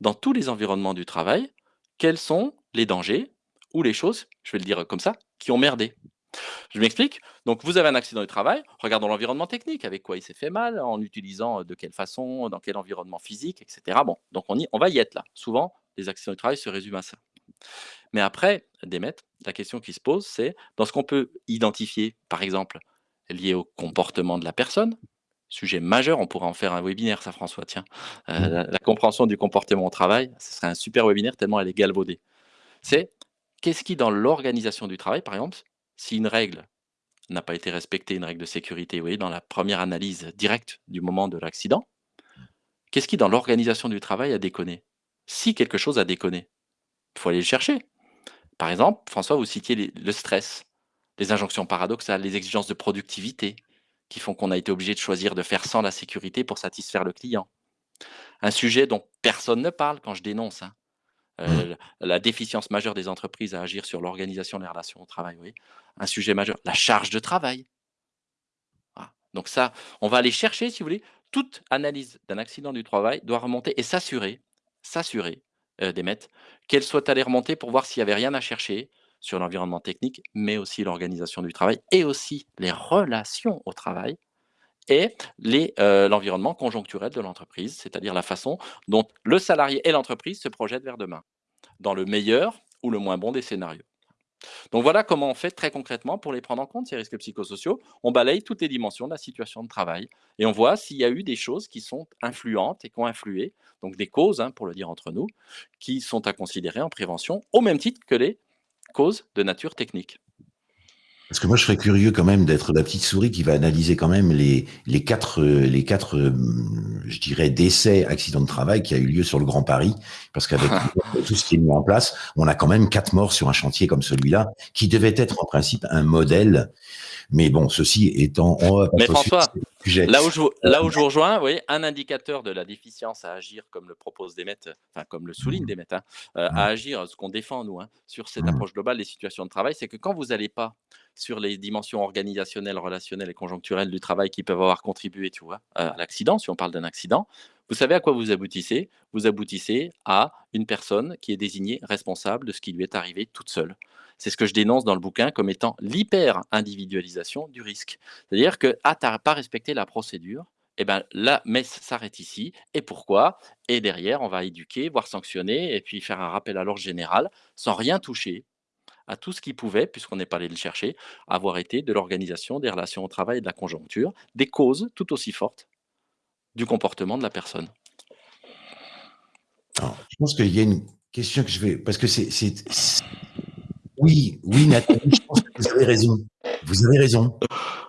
dans tous les environnements du travail quels sont les dangers ou les choses, je vais le dire comme ça, qui ont merdé. Je m'explique. Donc, vous avez un accident du travail, regardons l'environnement technique, avec quoi il s'est fait mal, en utilisant euh, de quelle façon, dans quel environnement physique, etc. Bon, donc on, y, on va y être là. Souvent, les accidents du travail se résument à ça. Mais après, Demet, la question qui se pose, c'est dans ce qu'on peut identifier, par exemple, lié au comportement de la personne, sujet majeur, on pourrait en faire un webinaire, ça François, tiens. Euh, la, la compréhension du comportement au travail, ce serait un super webinaire tellement elle est galvaudée. C'est qu'est-ce qui, dans l'organisation du travail, par exemple, si une règle n'a pas été respectée, une règle de sécurité, vous voyez, dans la première analyse directe du moment de l'accident, qu'est-ce qui, dans l'organisation du travail, a déconné? Si quelque chose a déconné, il faut aller le chercher. Par exemple, François, vous citiez les- le stress, les injonctions paradoxales, les exigences de productivité. qui font qu'on a été obligé de choisir de faire sans la sécurité pour satisfaire le client. Un sujet dont personne ne parle quand je dénonce. Hein. Euh, mmh. la déficience majeure des entreprises à agir sur l'organisation des relations au travail, oui. Un sujet majeur, la charge de travail. Donc ça, on va aller chercher, si vous voulez, toute analyse d'un accident du travail doit remonter et s'assurer, s'assurer euh, d'émettre qu'elle soit allée remonter pour voir s'il n'y avait rien à chercher sur l'environnement technique, mais aussi l'organisation du travail et aussi les relations au travail et euh, l'environnement conjoncturel de l'entreprise, c'est-à-dire la façon dont le salarié et l'entreprise se projettent vers demain, dans le meilleur ou le moins bon des scénarios. Donc voilà comment on fait très concrètement pour les prendre en compte, ces risques psychosociaux. On balaye toutes les dimensions de la situation de travail et on voit s'il y a eu des choses qui sont influentes et qui ont influé, donc des causes, hein, pour le dire entre nous, qui sont à considérer en prévention, au même titre que les causes de nature technique. Parce que moi, je serais curieux quand même d'être la petite souris qui va analyser quand même les, les quatre, les quatre, euh, je dirais, décès, accidents de travail qui a eu lieu sur le Grand Paris. Parce qu'avec *laughs* tout ce qui est mis en place, on a quand même quatre morts sur un chantier comme celui-là, qui devait être en principe un modèle mais bon, ceci étant... Mais François, là où, je, là où je vous rejoins, vous voyez, un indicateur de la déficience à agir, comme le propose Demet, enfin comme le souligne mmh. Demet, hein, euh, à agir, ce qu'on défend nous, hein, sur cette approche globale des situations de travail, c'est que quand vous n'allez pas sur les dimensions organisationnelles, relationnelles et conjoncturelles du travail qui peuvent avoir contribué, tu vois, à l'accident, si on parle d'un accident, vous savez à quoi vous aboutissez? Vous aboutissez à une personne qui est désignée responsable de ce qui lui est arrivé toute seule. C'est ce que je dénonce dans le bouquin comme étant l'hyper-individualisation du risque. C'est-à-dire que, ah, tu n'as pas respecté la procédure, eh ben la messe s'arrête ici. Et pourquoi? Et derrière, on va éduquer, voire sanctionner, et puis faire un rappel à l'ordre général, sans rien toucher à tout ce qui pouvait, puisqu'on n'est pas allé le chercher, avoir été de l'organisation des relations au travail et de la conjoncture, des causes tout aussi fortes du comportement de la personne. je pense qu'il y a une question que je vais... Parce que c'est oui, oui, Nathalie, je pense que vous avez raison. Vous avez raison.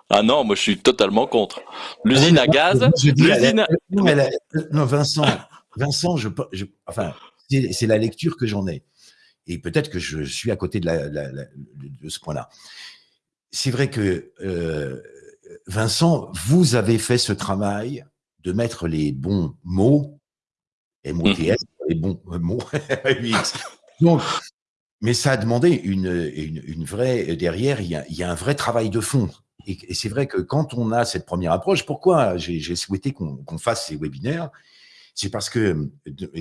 Ah non, moi je suis totalement contre. L'usine à gaz, l'usine. Non, Vincent, Vincent, je, enfin, c'est la lecture que j'en ai. Et peut-être que je suis à côté de, de ce point-là. C'est vrai que euh, Vincent, vous avez fait ce travail de mettre les bons mots, M-O-T-S, les bons mots, *laughs* Donc, mais ça a demandé une, une, vraie derrière. Il y, a, un vrai travail de fond. Et, c'est vrai que quand on a cette première approche, pourquoi j'ai souhaité qu'on fasse ces webinaires? C'est parce que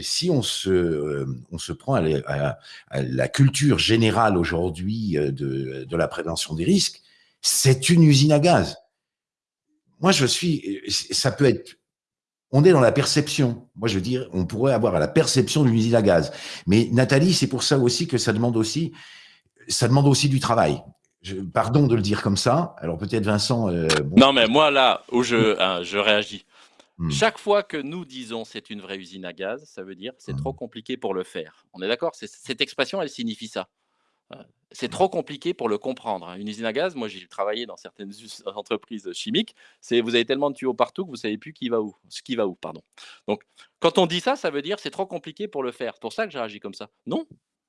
si on se, on se prend à la, culture générale aujourd'hui de, de, la prévention des risques, c'est une usine à gaz. Moi, je suis, ça peut être on est dans la perception. Moi, je veux dire, on pourrait avoir la perception d'une usine à gaz. Mais Nathalie, c'est pour ça aussi que ça demande aussi, ça demande aussi du travail. pardon de le dire comme ça. Alors peut-être Vincent. Euh, non, mais moi là où je, hein, je réagis. Hmm. Chaque fois que nous disons c'est une vraie usine à gaz, ça veut dire c'est trop hmm. compliqué pour le faire. On est d'accord? Cette expression, elle signifie ça. C'est trop compliqué pour le comprendre. Hein. Une usine à gaz, moi j'ai travaillé dans certaines *laughs* entreprises chimiques, c'est vous avez tellement de tuyaux partout que vous savez plus qui va où, ce qui va où, pardon. Donc quand on dit ça, ça veut dire c'est trop compliqué pour le faire. C'est pour ça que j'ai agi comme ça. Non,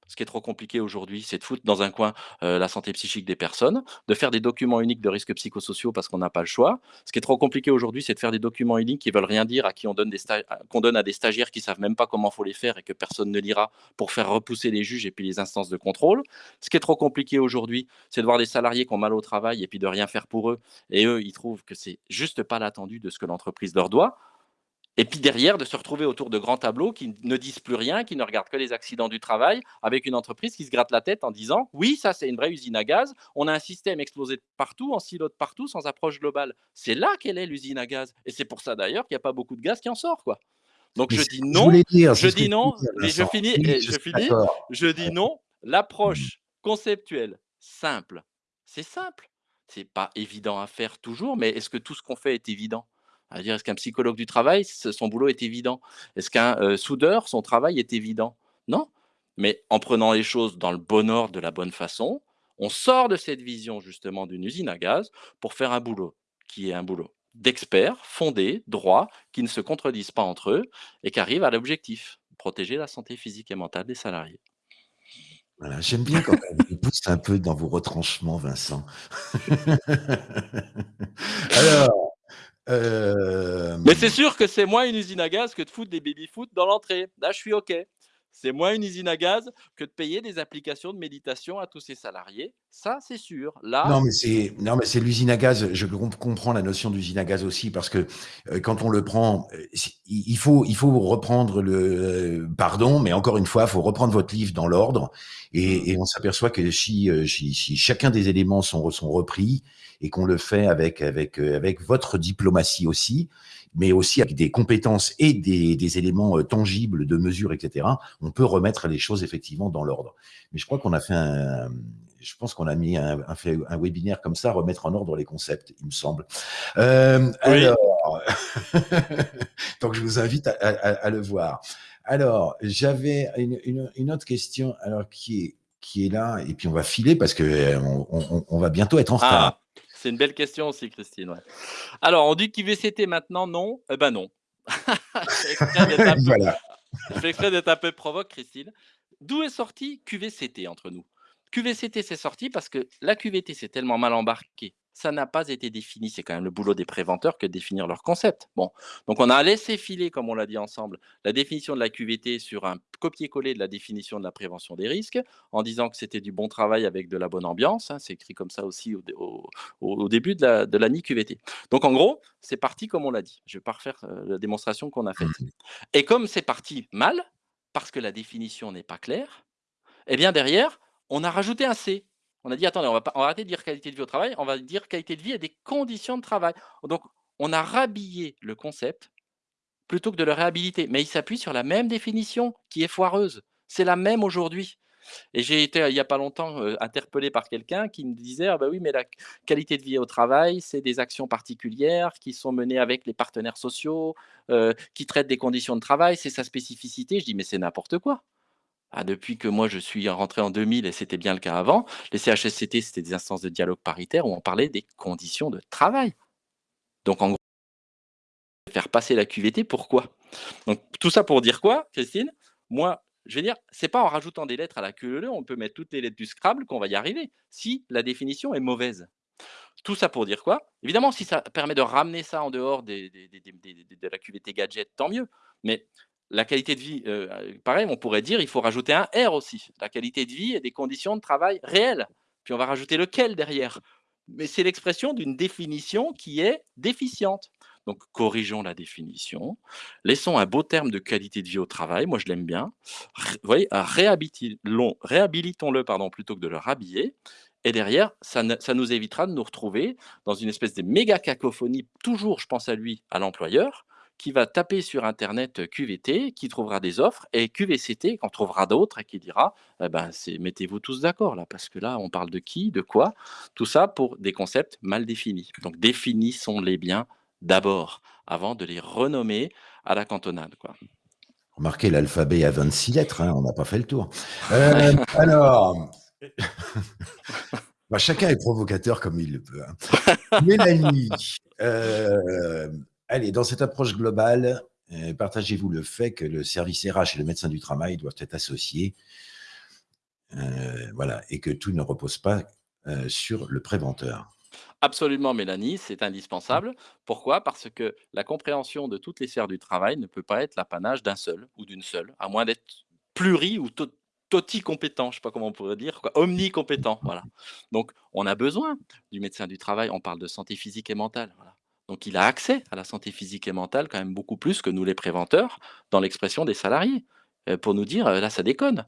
ce qui est trop compliqué aujourd'hui, c'est de foutre dans un coin euh, la santé psychique des personnes, de faire des documents uniques de risques psychosociaux parce qu'on n'a pas le choix. Ce qui est trop compliqué aujourd'hui, c'est de faire des documents uniques qui veulent rien dire, à qui on qu'on donne à des stagiaires qui savent même pas comment faut les faire et que personne ne lira pour faire repousser les juges et puis les instances de contrôle. Ce qui est trop compliqué aujourd'hui, c'est de voir des salariés qui ont mal au travail et puis de rien faire pour eux. Et eux, ils trouvent que c'est juste pas l'attendu de ce que l'entreprise leur doit. Et puis derrière, de se retrouver autour de grands tableaux qui ne disent plus rien, qui ne regardent que les accidents du travail, avec une entreprise qui se gratte la tête en disant Oui, ça c'est une vraie usine à gaz, on a un système explosé de partout, en silo de partout, sans approche globale. C'est là qu'elle est l'usine à gaz. Et c'est pour ça d'ailleurs qu'il n'y a pas beaucoup de gaz qui en sort. quoi. Donc je dis non, je, dis non, mais je finis, je finis, je dis non, l'approche conceptuelle simple, c'est simple. C'est pas évident à faire toujours, mais est-ce que tout ce qu'on fait est évident? Dire, est-ce qu'un psychologue du travail, son boulot est évident? Est-ce qu'un euh, soudeur, son travail est évident? Non. Mais en prenant les choses dans le bon ordre, de la bonne façon, on sort de cette vision justement d'une usine à gaz pour faire un boulot qui est un boulot d'experts, fondé, droit, qui ne se contredisent pas entre eux et qui arrivent à l'objectif, protéger la santé physique et mentale des salariés. Voilà, j'aime bien quand on vous pousse un peu dans vos retranchements, Vincent. *laughs* Alors, Mais c'est sûr que c'est moins une usine à gaz que de foutre des baby-foot dans l'entrée. Là, je suis OK. C'est moins une usine à gaz que de payer des applications de méditation à tous ces salariés. Ça, c'est sûr. Non, Là mais c'est non, mais c'est l'usine à gaz. Je com comprends la notion d'usine à gaz aussi parce que, heu, quand on le prend, c'est il faut il faut reprendre le, heu pardon, mais encore une fois, il faut reprendre votre livre dans l'ordre Mmh. et et on s'aperçoit que si, si si chacun des éléments sont sont repris et qu'on le fait avec avec, avec votre diplomatie aussi, mais aussi avec des compétences et des des éléments, heu, tangibles de mesure et cetera, on peut remettre les choses effectivement dans l'ordre. Mais je crois qu'on a fait un je pense qu'on a mis un un fait un webinaire comme ça, remettre en ordre les concepts, il me semble. Oui. alors, *laughs* donc je vous invite à à à à le voir. Alors, j'avais une une une autre question, alors qui est qui est là et puis on va filer parce que, heu, on on on va bientôt être en retard. Ah! C'est une belle question aussi, Christine, ouais. Alors, on dit QVCT maintenant, non? Eh ben, non. *laughs* Je fais *laughs* Voilà. je d'être un peu provoque, Christine. D'où est sorti QVCT entre nous? QVCT, c'est sorti parce que la QVT s'est tellement mal embarquée, ça n'a pas été défini. C'est quand même le boulot des préventeurs que de définir leur concept. Bon, donc on a laissé filer, comme on l'a dit ensemble, la définition de la QVT sur un copier-coller de la définition de la prévention des risques, en disant que c'était du bon travail avec de la bonne ambiance, hein. C'est écrit comme ça aussi au dé au au au début de la de QVT. Donc en gros, c'est parti comme on l'a dit. Je vais pas refaire, heu, la démonstration qu'on a Mmh faite mh. et comme c'est parti mal, parce que la définition n'est pas claire, et bien derrière, on a rajouté un C. On a dit: «Attendez, on va arrêter de dire qualité de vie au travail, on va dire qualité de vie et des conditions de travail». Donc on a rhabillé le concept plutôt que de le réhabiliter, mais il s'appuie sur la même définition qui est foireuse. C'est la même aujourd'hui et j'ai été, il y a pas longtemps, heu, interpellé par quelqu'un qui me disait: «Ah bah oui, mais la qualité de vie au travail, c'est des actions particulières qui sont menées avec les partenaires sociaux, heu, qui traitent des conditions de travail, c'est sa spécificité». Je dis: «Mais c'est n'importe quoi». Ah, depuis que moi je suis rentré en 2000 et c'était bien le cas avant, les CHSCT, c'était des instances de dialogue paritaire où on parlait des conditions de travail. Donc en gros faire passer la QVT, pourquoi? Donc tout ça pour dire quoi, Christine? Moi, je vais dire, c'est pas en rajoutant des lettres à la queue on peut mettre toutes les lettres du Scrabble qu'on va y arriver, si la définition est mauvaise. Tout ça pour dire quoi? Évidemment, si ça permet de ramener ça en dehors de la QVT gadget, tant mieux. Mais la qualité de vie, heu, pareil, on pourrait dire, il faut rajouter un R aussi. La qualité de vie et des conditions de travail réelles. Puis on va rajouter le quel derrière? Mais c'est l'expression d'une définition qui est déficiente. Donc corrigeons la définition, laissons un beau terme de qualité de vie au travail, moi je l'aime bien. Vous voyez? Réhabilitons-le pardon, plutôt que de le rhabiller et derrière, ça ça nous évitera de nous retrouver dans une espèce de méga cacophonie, toujours je pense à lui, à l'employeur, qui va taper sur internet, QVT, qui trouvera des offres et QVCT, qui en trouvera d'autres et qui dira: «Eh ben, mettez-vous tous d'accord là, parce que là, on parle de qui? De quoi?» tout ça pour des concepts mal définis. Donc définissons-les bien d'abord, avant de les renommer à la cantonade, quoi. Remarquez l'alphabet à 26 lettres, hein, on n'a pas fait le tour. *laughs* Ouais. alors, *laughs* bah, chacun est provocateur comme il le peut, hein. *laughs* Mélanie, hem, allez, dans cette approche globale, heu, partagez-vous le fait que le service RH et le médecin du travail doivent être associés heu, voilà et que tout ne repose pas, heu, sur le préventeur? Absolument Mélanie, c'est indispensable. Pourquoi? Parce que la compréhension de toutes les sphères du travail ne peut pas être l'apanage d'un seul ou d'une seule, à moins d'être pluri ou to toticompétent, je sais pas comment on pourrait dire omnicompétent, voilà. Donc on a besoin du médecin du travail, on parle de santé physique et mentale. Donc il a accès à la santé physique et mentale quand même beaucoup plus que nous les préventeurs, dans l'expression des salariés, heu, pour nous dire: «Heu, là ça déconne».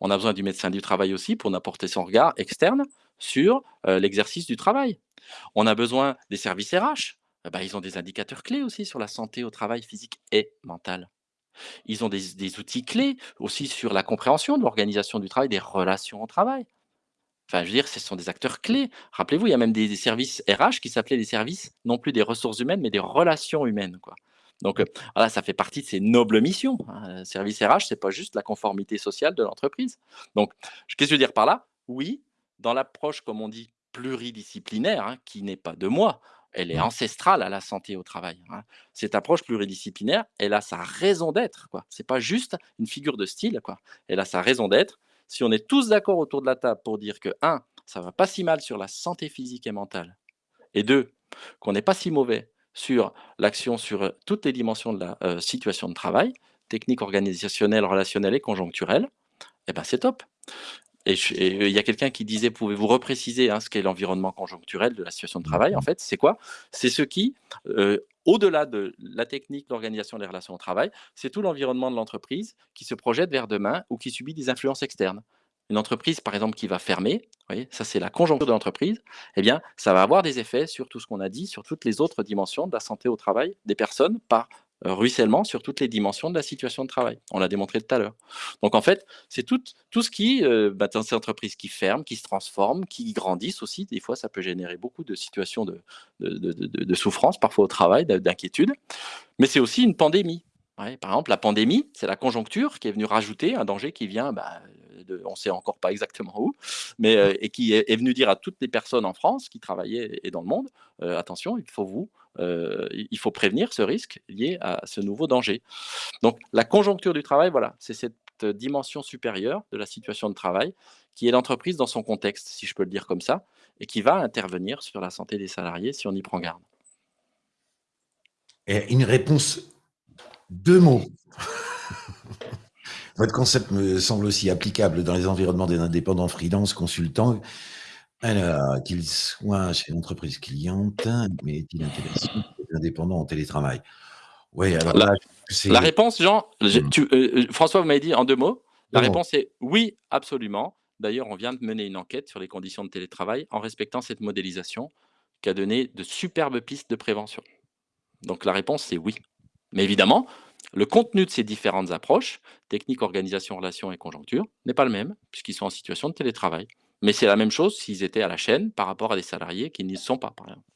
On a besoin du médecin du travail aussi pour apporter son regard externe sur, heu, l'exercice du travail. On a besoin des services RH, eh bah, ils ont des indicateurs clés aussi sur la santé au travail physique et mentale. Ils ont des outils clés aussi sur la compréhension de l'organisation du travail, des relations au travail. Enfin, je veux dire, ce sont des acteurs clés. Rappelez-vous, il y a même des des services RH qui s'appelaient les services, non plus des ressources humaines, mais des relations humaines, quoi. Donc, heu, voilà, ça fait partie de ces nobles missions, hein. Service RH, c'est pas juste la conformité sociale de l'entreprise. Donc, qu'est-ce que je veux dire par là? Oui, dans l'approche, comme on dit, pluridisciplinaire, hein, qui n'est pas de moi, elle est Mmh. ancestrale à la santé au travail, hein. Cette approche pluridisciplinaire, elle a sa raison d'être, quoi. C'est pas juste une figure de style, quoi. Elle a sa raison d'être, si on est tous d'accord autour de la table pour dire que, un, ça va pas si mal sur la santé physique et mentale, et deux, qu'on n'est pas si mauvais sur l'action sur euh, toutes les dimensions de la euh, situation de travail, technique organisationnelle, relationnelle et conjoncturelle, eh ben c'est top. Et il y a quelqu'un qui disait, pouvez-vous repréciser hein, ce qu'est l'environnement conjoncturel de la situation de travail En fait, c'est quoi? C'est ce qui, euh, au-delà de la technique, l'organisation des relations au travail, c'est tout l'environnement de l'entreprise qui se projette vers demain ou qui subit des influences externes. Une entreprise, par exemple, qui va fermer, voyez, ça c'est la conjoncture de l'entreprise, eh bien, ça va avoir des effets sur tout ce qu'on a dit, sur toutes les autres dimensions de la santé au travail des personnes par ruissellement sur toutes les dimensions de la situation de travail. On l'a démontré tout à l'heure. Donc en fait, c'est tout, tout ce qui, euh, bah, dans ces entreprises qui ferment, qui se transforment, qui grandissent aussi, des fois ça peut générer beaucoup de situations de, de, souffrance, parfois au travail, d'inquiétude, mais c'est aussi une pandémie. par exemple, la pandémie, c'est la conjoncture qui est venue rajouter un danger qui vient, bah, on ne sait encore pas exactement où, mais euh, et qui est, venu dire à toutes les personnes en France qui travaillaient et dans le monde, attention, il faut vous euh, il faut prévenir ce risque lié à ce nouveau danger. Donc la conjoncture du travail, voilà, c'est cette dimension supérieure de la situation de travail qui est l'entreprise dans son contexte, si je peux le dire comme ça, et qui va intervenir sur la santé des salariés si on y prend garde. Une réponse, deux mots. *laughs* Votre concept me semble aussi applicable dans les environnements des indépendants freelance, consultants, alors, qu'il soit chez l'entreprise cliente, mais est-il intéressant pour les *laughs* indépendants en télétravail? Oui, alors la, la réponse, Jean, mmh. tu, euh, François, vous m'avez dit en deux mots. La réponse est oui, absolument. D'ailleurs, on vient de mener une enquête sur les conditions de télétravail en respectant cette modélisation qui a donné de superbes pistes de prévention. Donc la réponse, c'est oui. Mais évidemment, le contenu de ces différentes approches, technique, organisation, relation et conjoncture, n'est pas le même, puisqu'ils sont en situation de télétravail. Mais c'est la même chose s'ils étaient à la chaîne par rapport à des salariés qui n'y sont pas, par exemple.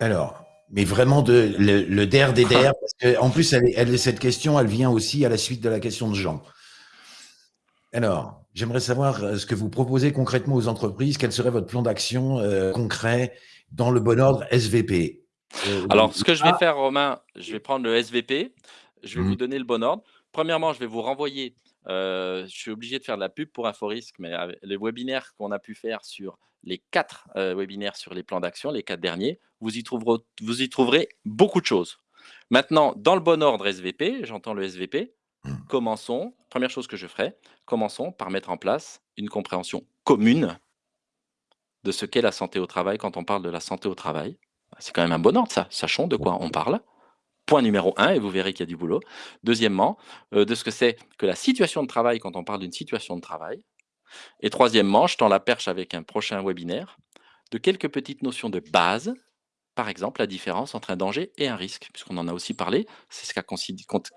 Alors, mais vraiment de, le, DER des DER, parce qu'en plus, elle, cette question, elle vient aussi à la suite de la question de Jean. Alors, j'aimerais savoir euh, ce que vous proposez concrètement aux entreprises, quel serait votre plan d'action euh, concret dans le bon ordre SVP euh, Alors, ce que je vais faire, Romain, je vais prendre le SVP, je vais vous mmh. donner le bon ordre. Premièrement, je vais vous renvoyer je suis obligé de faire de la pub pour Inforisk, mais les webinaires qu'on a pu faire sur les quatre webinaires sur les plans d'action, les quatre derniers, vous y, trouverez, vous y trouverez beaucoup de choses. Maintenant, dans le bon ordre SVP, j'entends le SVP, mmh. commençons, première chose que je ferai, commençons par mettre en place une compréhension commune de ce qu'est la santé au travail quand on parle de la santé au travail. C'est quand même un bon ordre, ça. Sachons de quoi on parle. Point numéro un, et vous verrez qu'il y a du boulot. Deuxièmement, euh, de ce que c'est que la situation de travail quand on parle d'une situation de travail. Et troisièmement, je tends la perche avec un prochain webinaire, de quelques petites notions de base, par exemple la différence entre un danger et un risque, puisqu'on en a aussi parlé, c'est ce qui a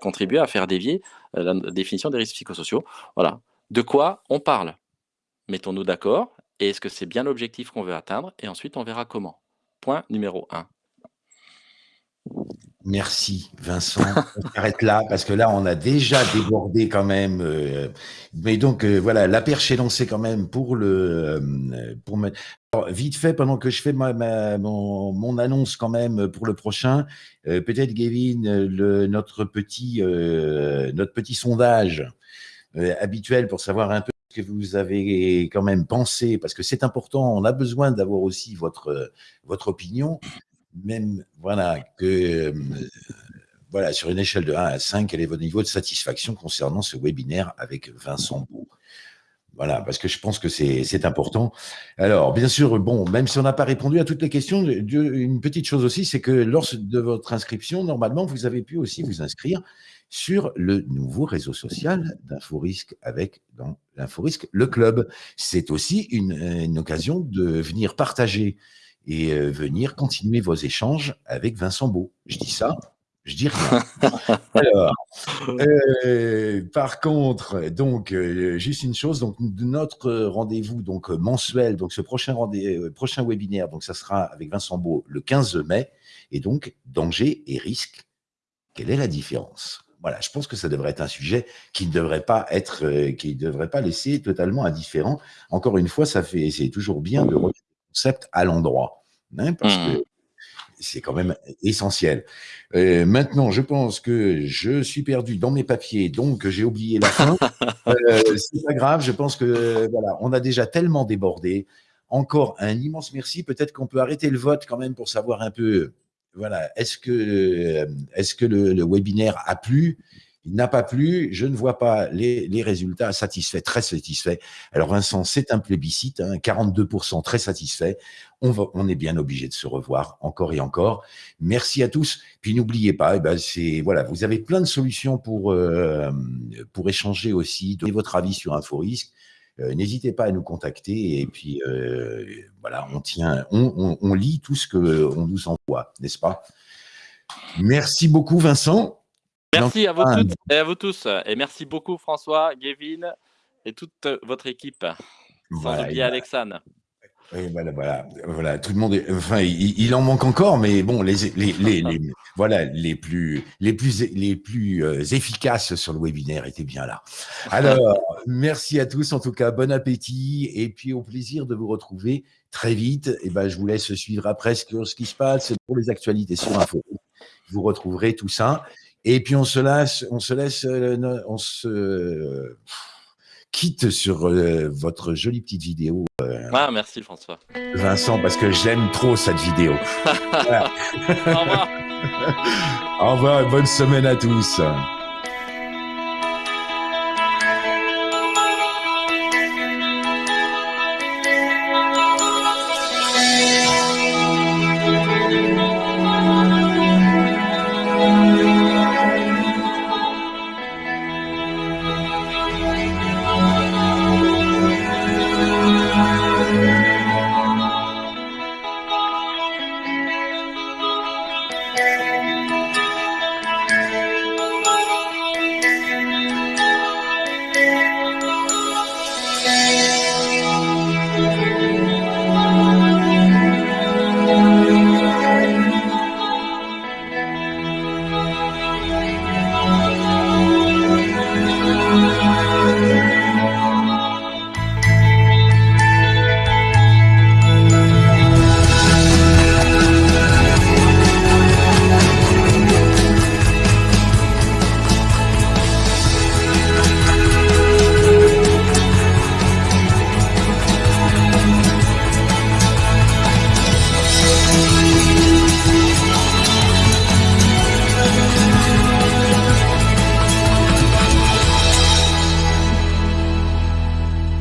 contribué à faire dévier euh, la définition des risques psychosociaux. Voilà. De quoi on parle? Mettons-nous d'accord, et est-ce que c'est bien l'objectif qu'on veut atteindre? Et ensuite, on verra comment. Point numéro 1. Merci Vincent. On s'arrête là parce que là on a déjà débordé quand même. Euh, mais donc euh, voilà, la perche est lancée quand même pour le euh, pour vite fait pendant que je fais ma, mon, annonce quand même pour le prochain. Peut-être Gavin, notre petit notre petit sondage habituel pour savoir un peu ce que vous avez quand même pensé parce que c'est important. On a besoin d'avoir aussi votre votre opinion même voilà, que euh, voilà, sur une échelle de 1 à 5, quel est votre niveau de satisfaction concernant ce webinaire avec Vincent Beau? Voilà, parce que je pense que c'est important. Alors, bien sûr, bon, même si on n'a pas répondu à toutes les questions, une petite chose aussi, c'est que lors de votre inscription, normalement, vous avez pu aussi vous inscrire sur le nouveau réseau social d'Inforisque avec dans l'Inforisque, le club. C'est aussi une, une occasion de venir partager et euh, venir continuer vos échanges avec Vincent Beau. Je dis ça, je dis rien. *laughs* Alors, euh, par contre, donc euh, juste une chose, donc notre rendez-vous donc mensuel, donc ce prochain rendez prochain webinaire, donc ça sera avec Vincent Beau le 15 mai, et donc danger et risque. Quelle est la différence? Voilà, je pense que ça devrait être un sujet qui ne devrait pas être, qui ne devrait pas laisser totalement indifférent. Encore une fois, ça fait, c'est toujours bien de concept à l'endroit. Hein, parce que mmh. c'est quand même essentiel. Euh, maintenant, je pense que je suis perdu dans mes papiers, donc j'ai oublié la fin. *laughs* euh, c'est pas grave, je pense que voilà, on a déjà tellement débordé. Encore un immense merci. Peut-être qu'on peut arrêter le vote quand même pour savoir un peu, voilà, est-ce que, euh, est-ce que le, le webinaire a plu? Il n'a pas plu, je ne vois pas les, résultats satisfaits, très satisfaits. Alors Vincent, c'est un plébiscite, hein, 42% très satisfaits. On, est bien obligé de se revoir encore et encore. Merci à tous. Puis n'oubliez pas, eh ben voilà, vous avez plein de solutions pour euh, pour échanger aussi, donner votre avis sur InfoRisque. Euh, N'hésitez pas à nous contacter et puis euh, voilà, on tient, on, on, on lit tout ce que on nous envoie, n'est-ce pas? Merci beaucoup, Vincent. Merci à vous toutes et à vous tous. Et merci beaucoup François, Gavin et toute votre équipe. Sans oublier Alexandre. Oui, voilà, voilà, voilà, tout le monde est, enfin, il, il, en manque encore, mais bon, les, les, les, les *laughs* voilà, les plus, les plus, les plus euh, efficaces sur le webinaire étaient bien là. Alors, merci à tous, en tout cas, bon appétit, et puis au plaisir de vous retrouver très vite. Et ben, je vous laisse suivre après ce, ce qui se passe pour les actualités sur Info. Vous retrouverez tout ça. Et puis on se laisse, on se laisse, euh, on se quitte sur euh, votre jolie petite vidéo. Euh, ah, merci François. Vincent, parce que j'aime trop cette vidéo. *laughs* Au revoir. Au revoir et bonne semaine à tous.